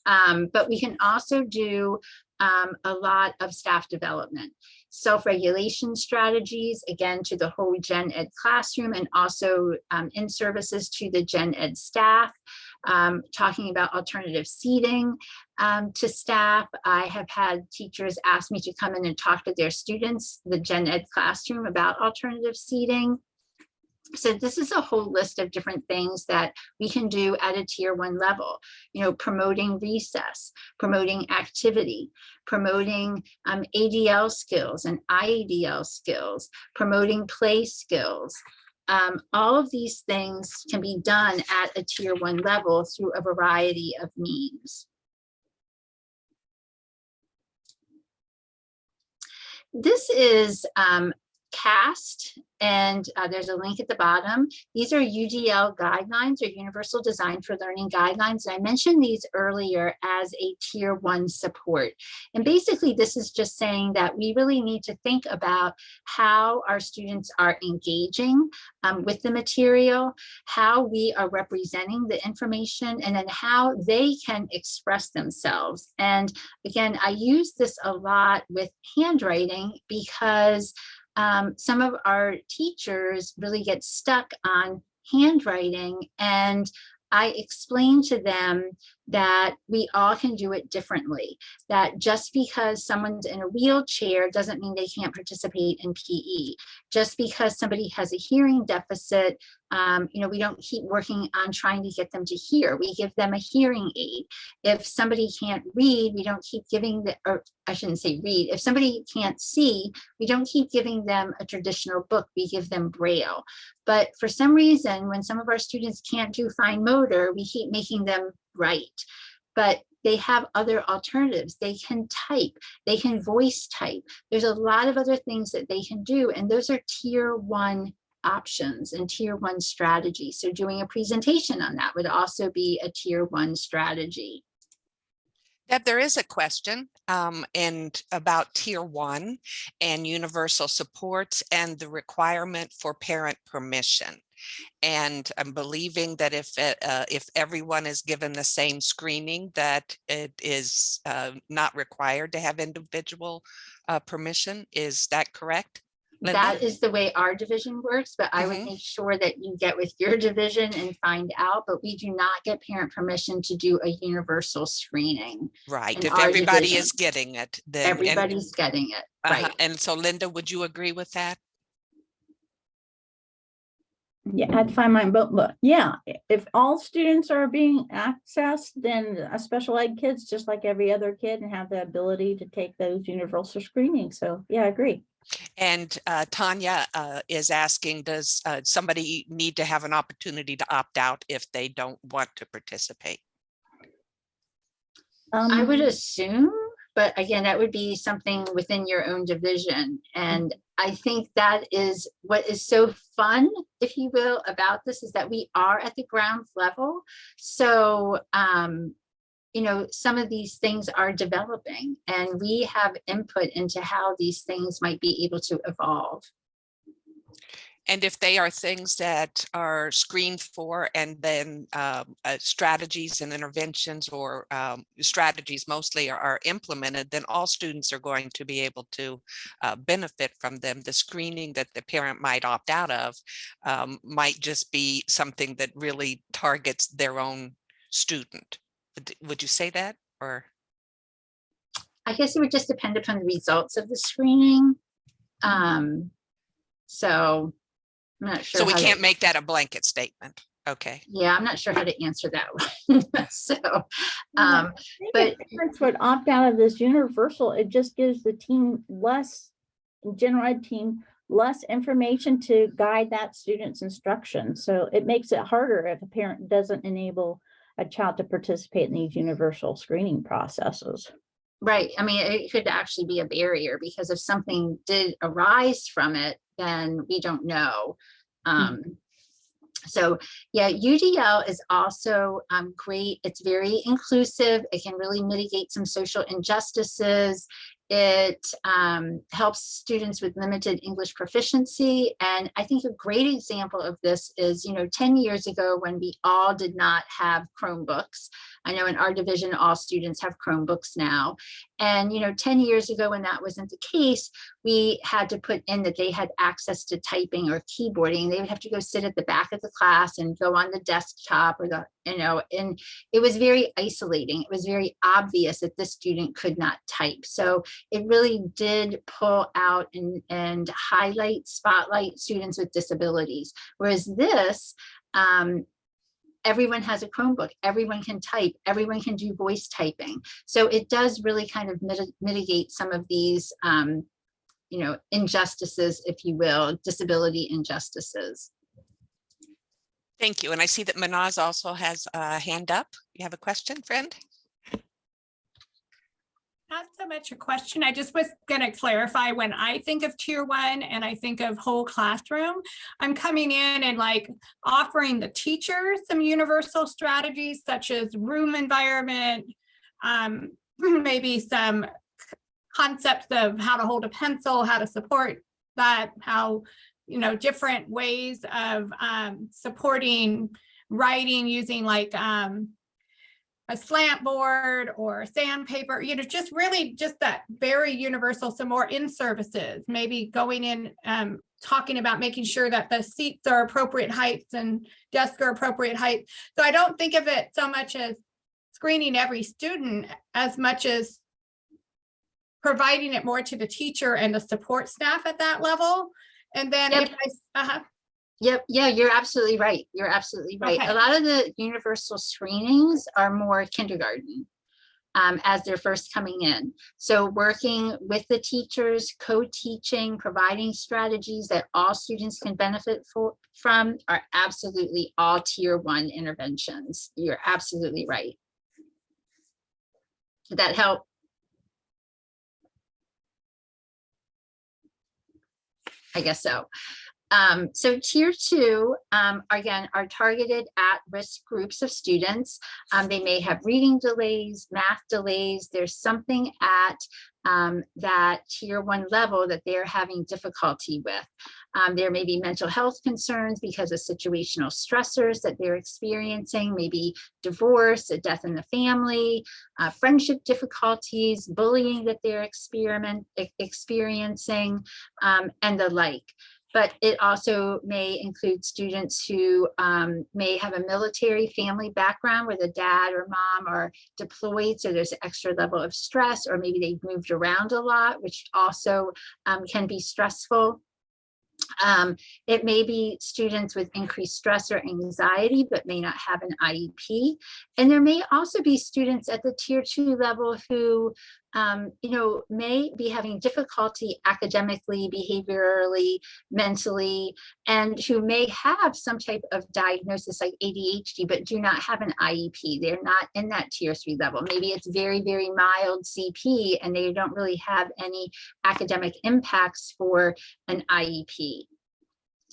Um, but we can also do um, a lot of staff development, self-regulation strategies, again, to the whole gen ed classroom and also um, in services to the gen ed staff, um, talking about alternative seating um, to staff. I have had teachers ask me to come in and talk to their students, the gen ed classroom about alternative seating. So this is a whole list of different things that we can do at a tier one level, you know, promoting recess, promoting activity, promoting um, ADL skills and IADL skills, promoting play skills. Um, all of these things can be done at a tier one level through a variety of means. This is um, CAST, and uh, there's a link at the bottom. These are UDL guidelines or Universal Design for Learning guidelines. And I mentioned these earlier as a tier one support. And basically, this is just saying that we really need to think about how our students are engaging um, with the material, how we are representing the information, and then how they can express themselves. And again, I use this a lot with handwriting because um, some of our teachers really get stuck on handwriting and I explain to them that we all can do it differently, that just because someone's in a wheelchair doesn't mean they can't participate in PE. Just because somebody has a hearing deficit, um, you know, we don't keep working on trying to get them to hear. We give them a hearing aid. If somebody can't read, we don't keep giving the, or I shouldn't say read. If somebody can't see, we don't keep giving them a traditional book. We give them Braille. But for some reason, when some of our students can't do fine motor, we keep making them write. But they have other alternatives. They can type, they can voice type. There's a lot of other things that they can do. And those are tier one options and tier one strategy. So doing a presentation on that would also be a tier one strategy. Deb, there is a question um, and about tier one and universal supports and the requirement for parent permission. And I'm believing that if uh, if everyone is given the same screening, that it is uh, not required to have individual uh, permission. Is that correct? Linda? That is the way our division works, but I would Mhm. make sure that you get with your division and find out, but we do not get parent permission to do a universal screening. Right. If everybody division. is getting it, then and- getting it, uh-huh. right? And so Linda, would you agree with that? Yeah, I had to find my book, but yeah, if all students are being accessed, then a special ed kids, just like every other kid and have the ability to take those universal screenings. So yeah, I agree. And uh, Tanya uh, is asking, does uh, somebody need to have an opportunity to opt out if they don't want to participate? Um, I would Um, assume, but again, that would be something within your own division. And I think that is what is so fun, if you will, about this is that we are at the ground level. So, um, you know, some of these things are developing and we have input into how these things might be able to evolve. And if they are things that are screened for and then um, uh, strategies and interventions or um, strategies mostly are, are implemented, then all students are going to be able to uh, benefit from them. The screening that the parent might opt out of um, might just be something that really targets their own student. Would- Would you say that or? I guess it would just depend upon the results of the screening. Um, so I'm not sure. So we can't make that a blanket statement. Okay. Yeah, I'm not sure how to answer that one. So, um, But but- parents would opt out of this universal, it just gives the team less, general ed team, less information to guide that student's instruction. So it makes it harder if a parent doesn't enable a child to participate in these universal screening processes. right, I mean, it could actually be a barrier because if something did arise from it, then we don't know. Um, so yeah, UDL is also um, great. It's very inclusive. It can really mitigate some social injustices. It um, helps students with limited English proficiency. And I think a great example of this is, you know, 10 years ago when we all did not have Chromebooks. I know in our division, all students have Chromebooks now. And, you know, 10 years ago when that wasn't the case, we had to put in that they had access to typing or keyboarding. They would have to go sit at the back of the class and go on the desktop or the, you know, and it was very isolating. It was very obvious that this student could not type. So it really did pull out and, and highlight, spotlight students with disabilities. Whereas this, um, everyone has a Chromebook, everyone can type, everyone can do voice typing. So it does really kind of miti- mitigate some of these, um, you know, injustices, if you will, disability injustices. Thank you. And I see that Manaz also has a hand up. You have a question, friend? Not so much a question. I just was going to clarify when I think of tier one and I think of whole classroom, I'm coming in and like offering the teacher some universal strategies such as room environment, um, maybe some concepts of how to hold a pencil, how to support that, how, you know, different ways of um, supporting writing using like um, a slant board or sandpaper, you know, just really just that very universal, some more in services, maybe going in, um, talking about making sure that the seats are appropriate heights and desks are appropriate height. So I don't think of it so much as screening every student as much as providing it more to the teacher and the support staff at that level. And then Yep. if I, s- uh-huh, Yep, yeah, you're absolutely right. You're absolutely right. Okay. A lot of the universal screenings are more kindergarten um, as they're first coming in. So working with the teachers, co-teaching, providing strategies that all students can benefit for, from are absolutely all tier one interventions. You're absolutely right. Did that help? I guess so. Um, so tier two, um, again, are targeted at risk groups of students. Um, they may have reading delays, math delays. There's something at um, that tier one level that they're having difficulty with. Um, there may be mental health concerns because of situational stressors that they're experiencing, maybe divorce, a death in the family, uh, friendship difficulties, bullying that they're experiment, experiencing, um, and the like but it also may include students who um, may have a military family background where the dad or mom are deployed, so there's an extra level of stress, or maybe they've moved around a lot, which also um, can be stressful. Um, it may be students with increased stress or anxiety, but may not have an IEP. And there may also be students at the tier two level who, um, you know, may be having difficulty academically, behaviorally, mentally, and who may have some type of diagnosis like ADHD, but do not have an IEP. They're not in that tier three level. Maybe it's very, very mild CP and they don't really have any academic impacts for an IEP.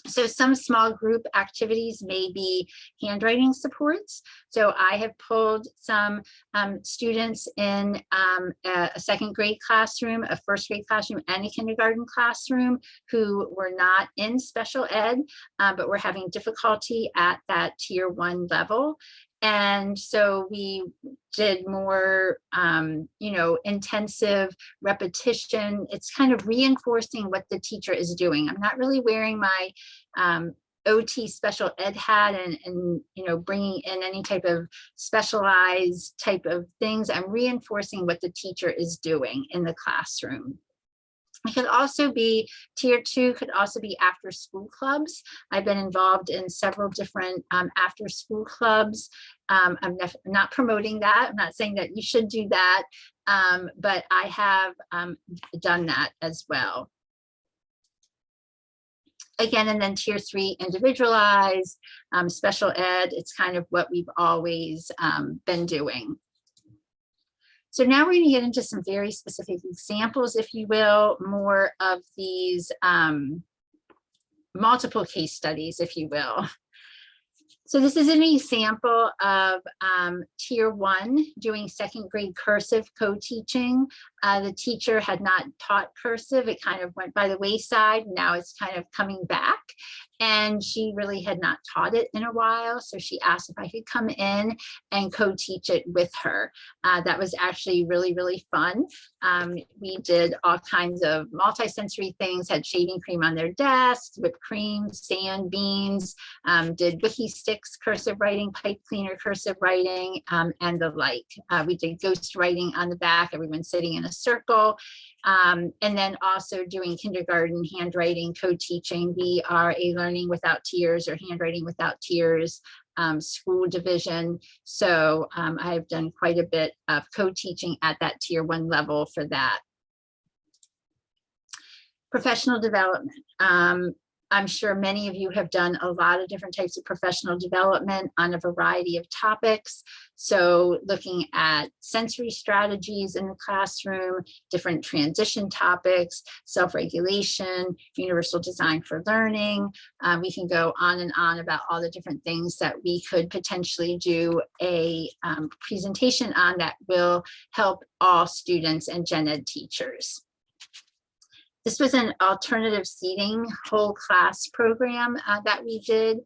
So some small group activities may be handwriting supports. So I have pulled some um, students in um, a, second grade classroom, a first grade classroom, and a kindergarten classroom who were not in special ed, uh, but were having difficulty at that tier one level. And so we did more, um, you know, intensive repetition. It's kind of reinforcing what the teacher is doing. I'm not really wearing my um, OT special ed hat and, and, you know, bringing in any type of specialized type of things. I'm reinforcing what the teacher is doing in the classroom. It could also be tier two could also be after school clubs. I've been involved in several different um, after school clubs. Um, I'm not promoting that. I'm not saying that you should do that, um, but I have um, done that as well. Again, and then tier three individualized, um, special ed, it's kind of what we've always um, been doing. So now we're going to get into some very specific examples, if you will, more of these um, multiple case studies, if you will. So this is an example of um, tier one doing second grade cursive co-teaching. Uh, the teacher had not taught cursive. It kind of went by the wayside. Now it's kind of coming back and she really had not taught it in a while. So she asked if I could come in and co-teach it with her. Uh, that was actually really, really fun. Um, we did all kinds of multi-sensory things, had shaving cream on their desks, whipped cream, sand, beans, um, did Wikki Stix, cursive writing, pipe cleaner, cursive writing, um, and the like. Uh, we did ghost writing on the back, everyone sitting in a circle. Um, and then also doing kindergarten handwriting, co-teaching. We are a learning without tears or handwriting without tears um, school division. So um, I've done quite a bit of co-teaching at that tier one level for that. Professional development. Um, I'm sure many of you have done a lot of different types of professional development on a variety of topics. So looking at sensory strategies in the classroom, different transition topics, self-regulation, universal design for learning. Um, we can go on and on about all the different things that we could potentially do a um, presentation on that will help all students and gen ed teachers. This was an alternative seating whole class program uh, that we did.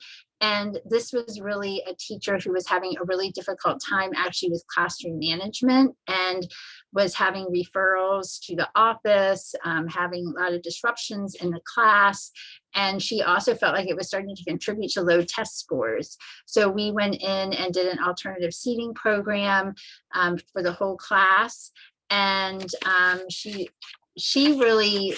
And this was really a teacher who was having a really difficult time actually with classroom management and was having referrals to the office, um, having a lot of disruptions in the class. And she also felt like it was starting to contribute to low test scores. So we went in and did an alternative seating program um, for the whole class. And um, she she really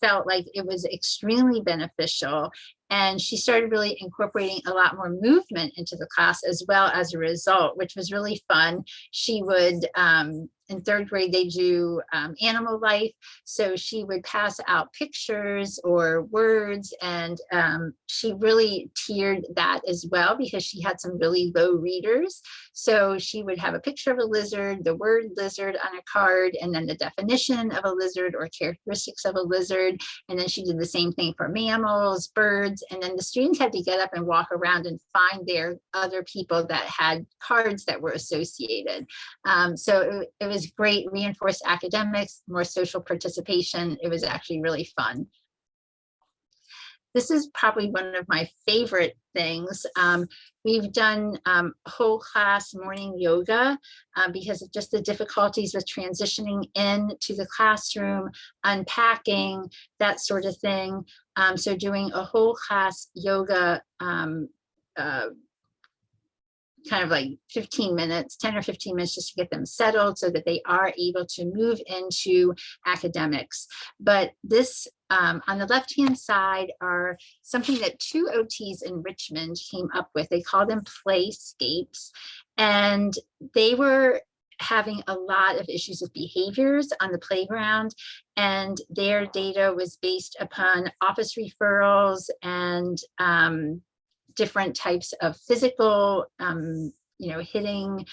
felt like it was extremely beneficial and she started really incorporating a lot more movement into the class as well as a result, which was really fun. She would um, in third grade, they do um, animal life. So she would pass out pictures or words and um, she really tiered that as well because she had some really low readers. So she would have a picture of a lizard, the word lizard on a card, and then the definition of a lizard or characteristics of a lizard. And then she did the same thing for mammals, birds, and then the students had to get up and walk around and find their other people that had cards that were associated. Um, so it, it was great, reinforced academics, more social participation. It was actually really fun. This is probably one of my favorite things. Um, we've done um, whole class morning yoga uh, because of just the difficulties with transitioning into the classroom, unpacking, that sort of thing. Um, so doing a whole class yoga um, uh, kind of like 15 minutes, 10 or 15 minutes just to get them settled so that they are able to move into academics. But this um, on the left-hand side are something that two OTs in Richmond came up with. They call them playscapes. And they were having a lot of issues with behaviors on the playground and their data was based upon office referrals and um, different types of physical, um, you know, hitting,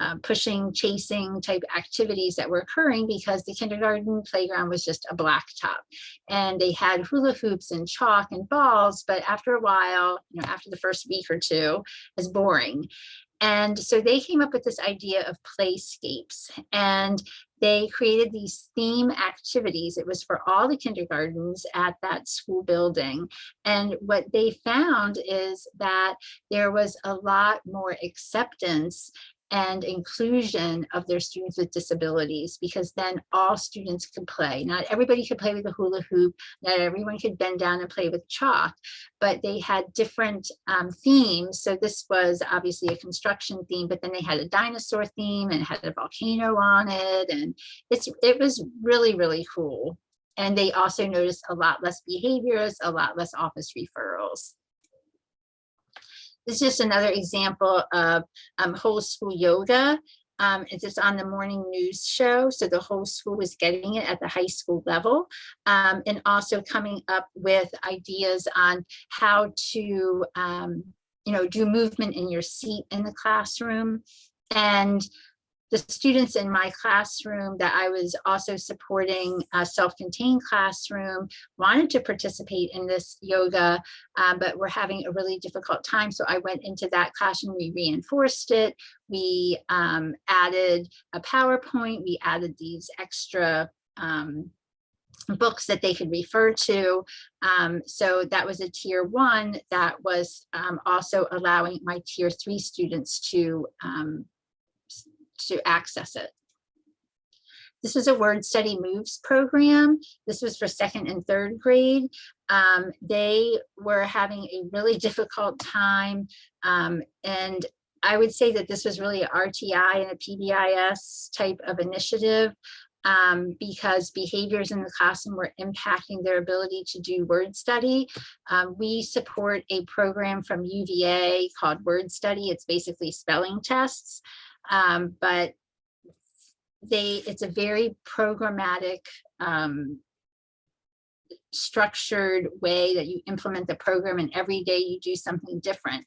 uh, pushing, chasing type activities that were occurring because the kindergarten playground was just a blacktop. And they had hula hoops and chalk and balls, but after a while, you know, after the first week or two, it's boring. And so they came up with this idea of playscapes and they created these theme activities. It was for all the kindergartens at that school building. And what they found is that there was a lot more acceptance and inclusion of their students with disabilities because then all students could play. Not everybody could play with a hula hoop, not everyone could bend down and play with chalk, but they had different um, themes. So this was obviously a construction theme, but then they had a dinosaur theme and had a volcano on it. And it's it was really, really cool. And they also noticed a lot less behaviors, a lot less office referrals. This is just another example of um, whole school yoga. Um, it's just on the morning news show. So the whole school was getting it at the high school level um, and also coming up with ideas on how to, um, you know, do movement in your seat in the classroom. And the students in my classroom that I was also supporting a self-contained classroom wanted to participate in this yoga, um, but were having a really difficult time. So I went into that classroom, we reinforced it. We um, added a PowerPoint, we added these extra um, books that they could refer to. Um, so that was a tier one that was um, also allowing my tier three students to um, to access it. This is a word study moves program. This was for second and third grade. Um, they were having a really difficult time. Um, and I would say that this was really a RTI and a PBIS type of initiative um, because behaviors in the classroom were impacting their ability to do word study. Um, we support a program from UVA called Word Study. It's basically spelling tests um, but they it's a very programmatic um, structured way that you implement the program and every day you do something different.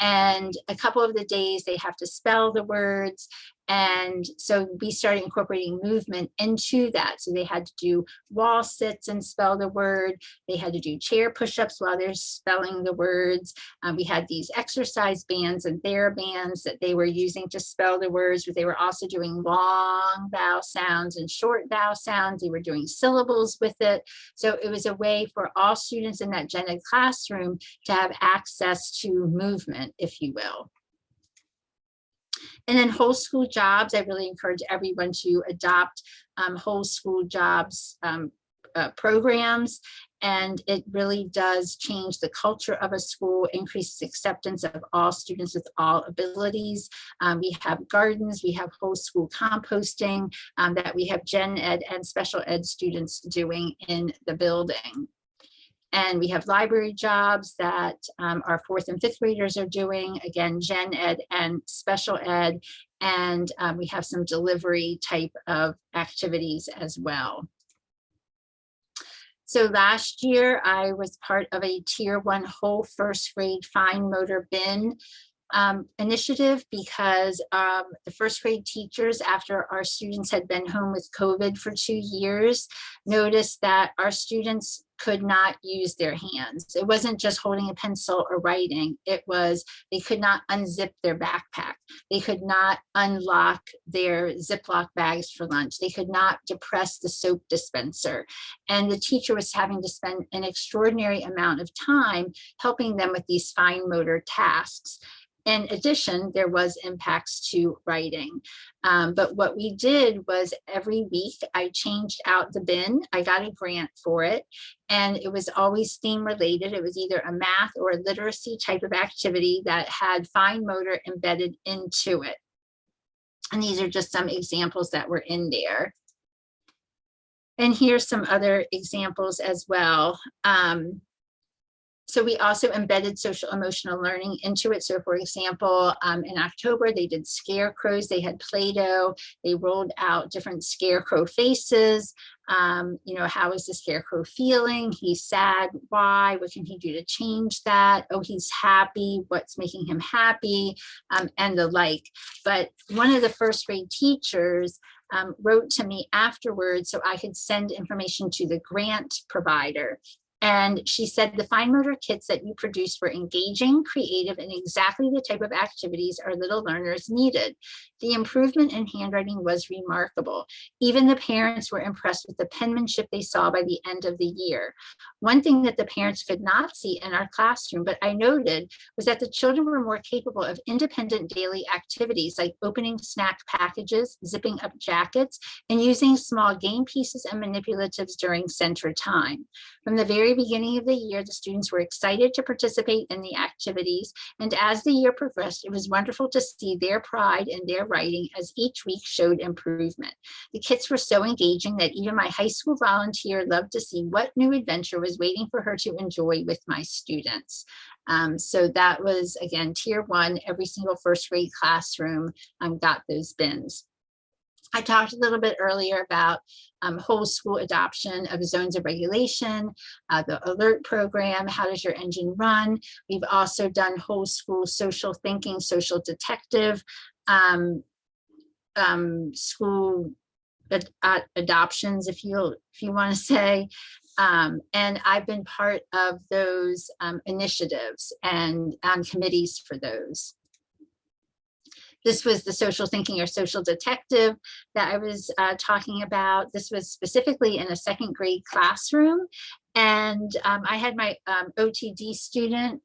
And a couple of the days they have to spell the words and so we started incorporating movement into that. So they had to do wall sits and spell the word. They had to do chair push-ups while they're spelling the words. Um, we had these exercise bands and TheraBands that they were using to spell the words, but they were also doing long vowel sounds and short vowel sounds. They were doing syllables with it. So it was a way for all students in that gen ed classroom to have access to movement, if you will. And then whole school jobs, I really encourage everyone to adopt um, whole school jobs um, uh, programs. And it really does change the culture of a school, increases acceptance of all students with all abilities. Um, we have gardens, we have whole school composting um, that we have gen ed and special ed students doing in the building. And we have library jobs that um, our fourth and fifth graders are doing, again, gen ed and special ed. And um, we have some delivery type of activities as well. So last year I was part of a tier one whole first grade fine motor bin um, initiative because um, the first grade teachers, after our students had been home with COVID for two years, noticed that our students could not use their hands. It wasn't just holding a pencil or writing. It was they could not unzip their backpack. They could not unlock their Ziploc bags for lunch. They could not depress the soap dispenser. And the teacher was having to spend an extraordinary amount of time helping them with these fine motor tasks. In addition, there was impacts to writing. Um, but what we did was every week I changed out the bin. I got a grant for it and it was always theme related. It was either a math or a literacy type of activity that had fine motor embedded into it. And these are just some examples that were in there. And here's some other examples as well. Um, so we also embedded social emotional learning into it. So for example, um, in October, they did scarecrows, they had Play-Doh, they rolled out different scarecrow faces. Um, you know, how is the scarecrow feeling? He's sad, why? What can he do to change that? Oh, he's happy, what's making him happy? Um, and the like. But one of the first grade teachers um, wrote to me afterwards so I could send information to the grant provider. And she said the fine motor kits that you produced were engaging, creative, and exactly the type of activities our little learners needed. The improvement in handwriting was remarkable. Even the parents were impressed with the penmanship they saw by the end of the year. One thing that the parents could not see in our classroom, but I noted, was that the children were more capable of independent daily activities like opening snack packages, zipping up jackets, and using small game pieces and manipulatives during center time. From the very beginning of the year, the students were excited to participate in the activities. And as the year progressed, it was wonderful to see their pride in their writing as each week showed improvement. The kits were so engaging that even my high school volunteer loved to see what new adventure was waiting for her to enjoy with my students. Um, so that was, again, tier one, every single first grade classroom um, got those bins. I talked a little bit earlier about um, whole school adoption of zones of regulation, uh, the alert program, how does your engine run? We've also done whole school social thinking, social detective, um, um, school ad ad adoptions, if you if you want to say. Um, and I've been part of those um, initiatives and on committees for those. This was the social thinking or social detective that I was uh, talking about. This was specifically in a second grade classroom. And um, I had my um, OTD student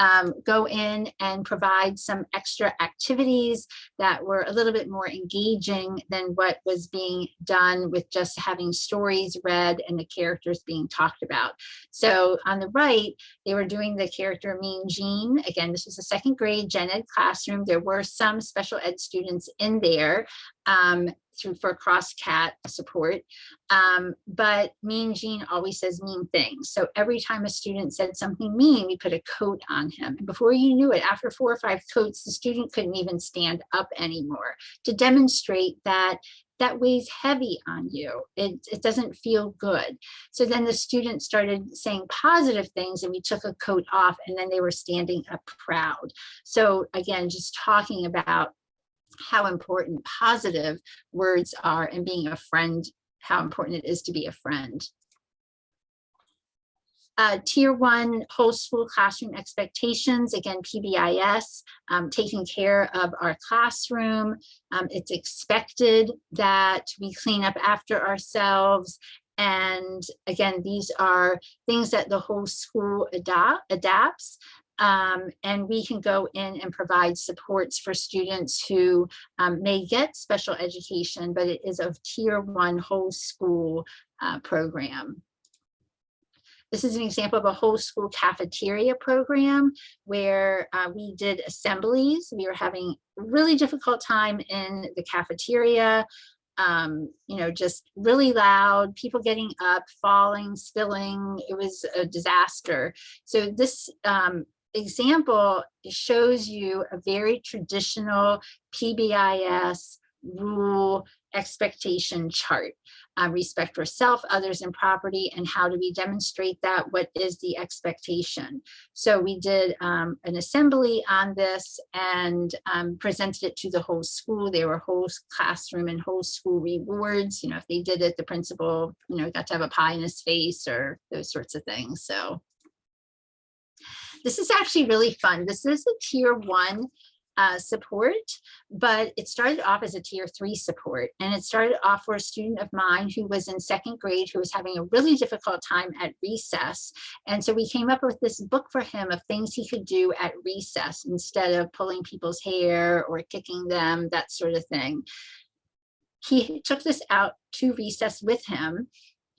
um, go in and provide some extra activities that were a little bit more engaging than what was being done with just having stories read and the characters being talked about. So on the right, they were doing the character Mean Gene. Again, this was a second grade gen ed classroom. There were some special ed students in there. Um, through for cross cat support. Um, but Mean Gene always says mean things. So every time a student said something mean, we put a coat on him. And before you knew it, after four or five coats, the student couldn't even stand up anymore to demonstrate that that weighs heavy on you. It, it doesn't feel good. So then the students started saying positive things and we took a coat off and then they were standing up proud. So again, just talking about how important positive words are and being a friend, how important it is to be a friend. Uh, tier one whole school classroom expectations, again, PBIS, um, taking care of our classroom. Um, it's expected that we clean up after ourselves. And again, these are things that the whole school adapt, adapts. Um, and we can go in and provide supports for students who um, may get special education, but it is a tier one whole school uh, program. This is an example of a whole school cafeteria program where uh, we did assemblies. We were having really difficult time in the cafeteria. Um, you know, just really loud, people getting up, falling, spilling. It was a disaster. So this um, example shows you a very traditional PBIS rule expectation chart. Uh, respect for self, others, and property, and how do we demonstrate that? What is the expectation? So we did um, an assembly on this and um, presented it to the whole school. There were whole classroom and whole school rewards. You know, if they did it, the principal, you know, got to have a pie in his face or those sorts of things. So this is actually really fun. This is a tier one uh, support, but it started off as a tier three support. And it started off for a student of mine who was in second grade, who was having a really difficult time at recess. And so we came up with this book for him of things he could do at recess instead of pulling people's hair or kicking them, that sort of thing. He took this out to recess with him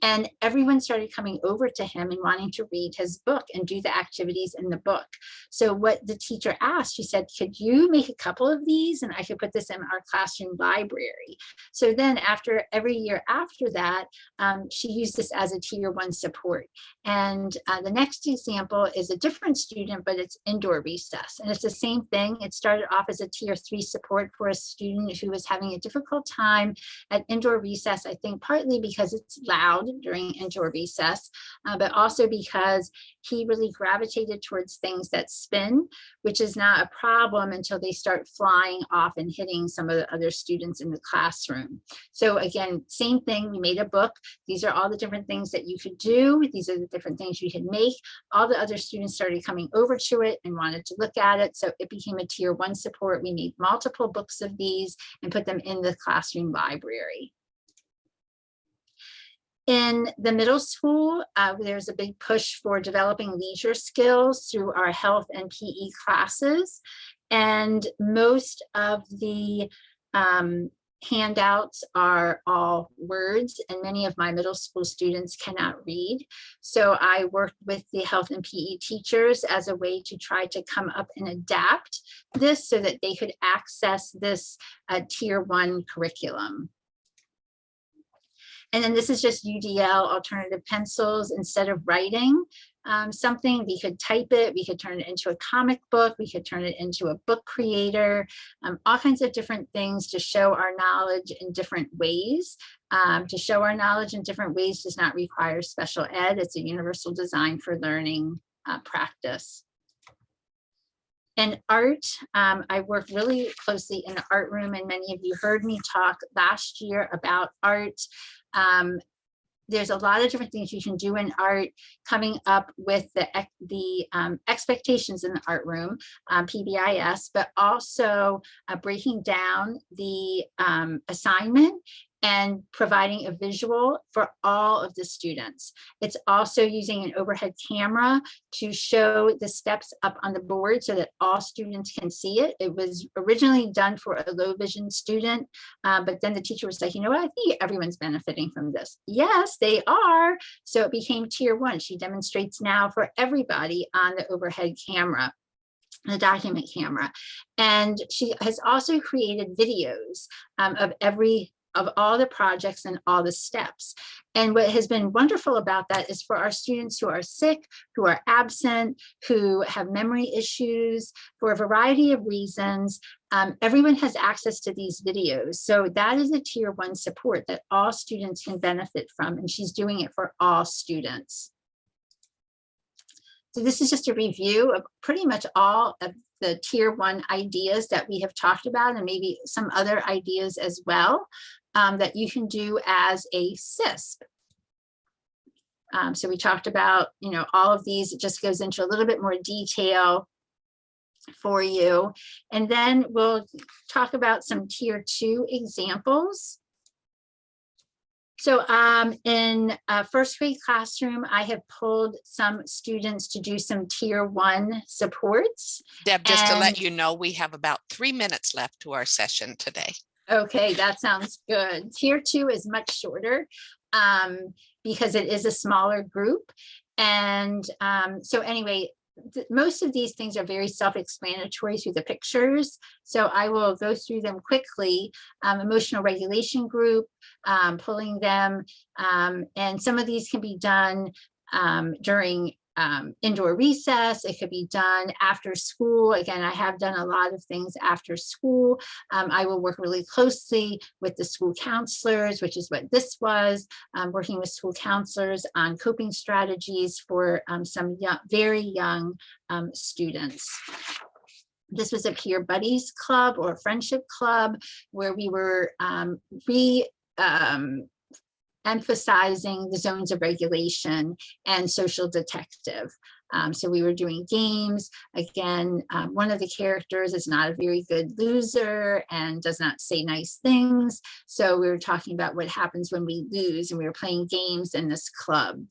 and everyone started coming over to him and wanting to read his book and do the activities in the book. So what the teacher asked, she said, could you make a couple of these and I could put this in our classroom library. So then after every year after that, um, she used this as a tier one support. And uh, the next example is a different student, but it's indoor recess. And it's the same thing. It started off as a tier three support for a student who was having a difficult time at indoor recess, I think partly because it's loud during indoor recess, uh, but also because he really gravitated towards things that spin, which is not a problem until they start flying off and hitting some of the other students in the classroom. So again, same thing, we made a book. These are all the different things that you could do. These are the different things you could make. All the other students started coming over to it and wanted to look at it. So it became a tier one support. We made multiple books of these and put them in the classroom library. In the middle school, uh, there's a big push for developing leisure skills through our health and PE classes. And most of the um, handouts are all words and many of my middle school students cannot read. So I worked with the health and PE teachers as a way to try to come up and adapt this so that they could access this uh, tier one curriculum. And then this is just UDL alternative pencils instead of writing um, something, we could type it, we could turn it into a comic book, we could turn it into a book creator, um, all kinds of different things to show our knowledge in different ways. Um, to show our knowledge in different ways does not require special ed. It's a universal design for learning uh, practice. In art, um, I work really closely in the art room and many of you heard me talk last year about art. Um, there's a lot of different things you can do in art coming up with the, the um, expectations in the art room, um, PBIS, but also uh, breaking down the um, assignment and providing a visual for all of the students. It's also using an overhead camera to show the steps up on the board so that all students can see it. It was originally done for a low vision student, uh, but then the teacher was like, you know what, I think everyone's benefiting from this. Yes, they are. So it became tier one. She demonstrates now for everybody on the overhead camera the document camera. And she has also created videos um, of every of all the projects and all the steps. And what has been wonderful about that is for our students who are sick, who are absent, who have memory issues, for a variety of reasons, um, everyone has access to these videos. So that is a tier one support that all students can benefit from, and she's doing it for all students. So this is just a review of pretty much all of the tier one ideas that we have talked about and maybe some other ideas as well um, that you can do as a SISP. Um, so we talked about, you know, all of these, it just goes into a little bit more detail for you. And then we'll talk about some tier two examples. So um, in a first grade classroom, I have pulled some students to do some tier one supports. Deb, just to let you know, we have about three minutes left to our session today. Okay, that sounds good. Tier two is much shorter um, because it is a smaller group. And um, so anyway, most of these things are very self-explanatory through the pictures. So I will go through them quickly. Um, emotional regulation group, um, pulling them. um, and some of these can be done um, during um, indoor recess. It could be done after school. Again, I have done a lot of things after school. Um, I will work really closely with the school counselors, which is what this was, um, working with school counselors on coping strategies for um, some young, very young um, students. This was a peer buddies club or friendship club where we were um, re um, emphasizing the zones of regulation and social detective. Um, so we were doing games. Again, um, one of the characters is not a very good loser and does not say nice things. So we were talking about what happens when we lose and we were playing games in this club.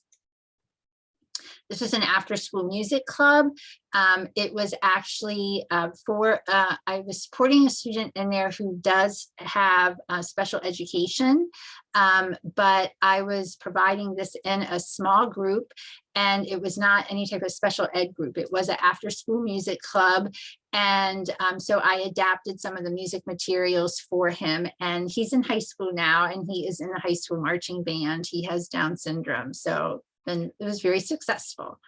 This is an after-school music club. Um, it was actually uh, for, uh, I was supporting a student in there who does have uh, special education, um, but I was providing this in a small group and it was not any type of special ed group. It was an after-school music club. And um, so I adapted some of the music materials for him and he's in high school now and he is in the high school marching band. He has Down syndrome. So and it was very successful.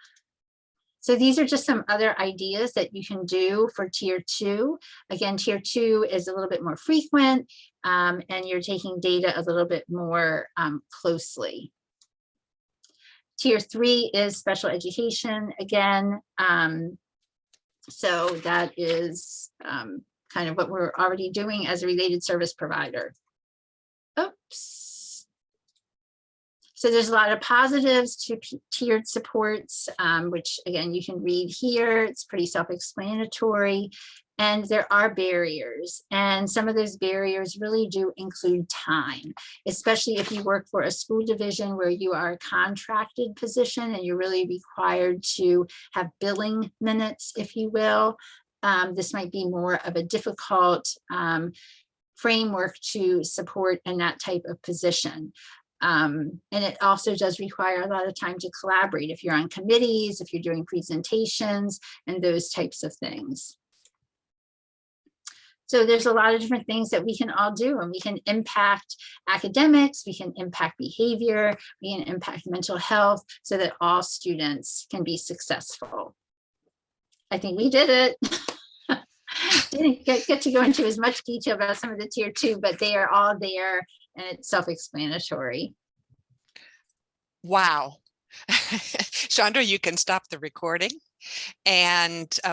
So these are just some other ideas that you can do for tier two. Again, tier two is a little bit more frequent um, and you're taking data a little bit more um, closely. Tier three is special education again. Um, so that is um, kind of what we're already doing as a related service provider. Oops. So there's a lot of positives to tiered supports, um, which again, you can read here. It's pretty self-explanatory. And there are barriers. And some of those barriers really do include time, especially if you work for a school division where you are a contracted position and you're really required to have billing minutes, if you will. Um, this might be more of a difficult um, framework to support in that type of position. Um, and it also does require a lot of time to collaborate if you're on committees, if you're doing presentations and those types of things. So there's a lot of different things that we can all do and we can impact academics, we can impact behavior, we can impact mental health so that all students can be successful. I think we did it. Didn't get, get to go into as much detail about some of the tier two, but they are all there and it's self-explanatory. Wow. Chandra, you can stop the recording. And uh,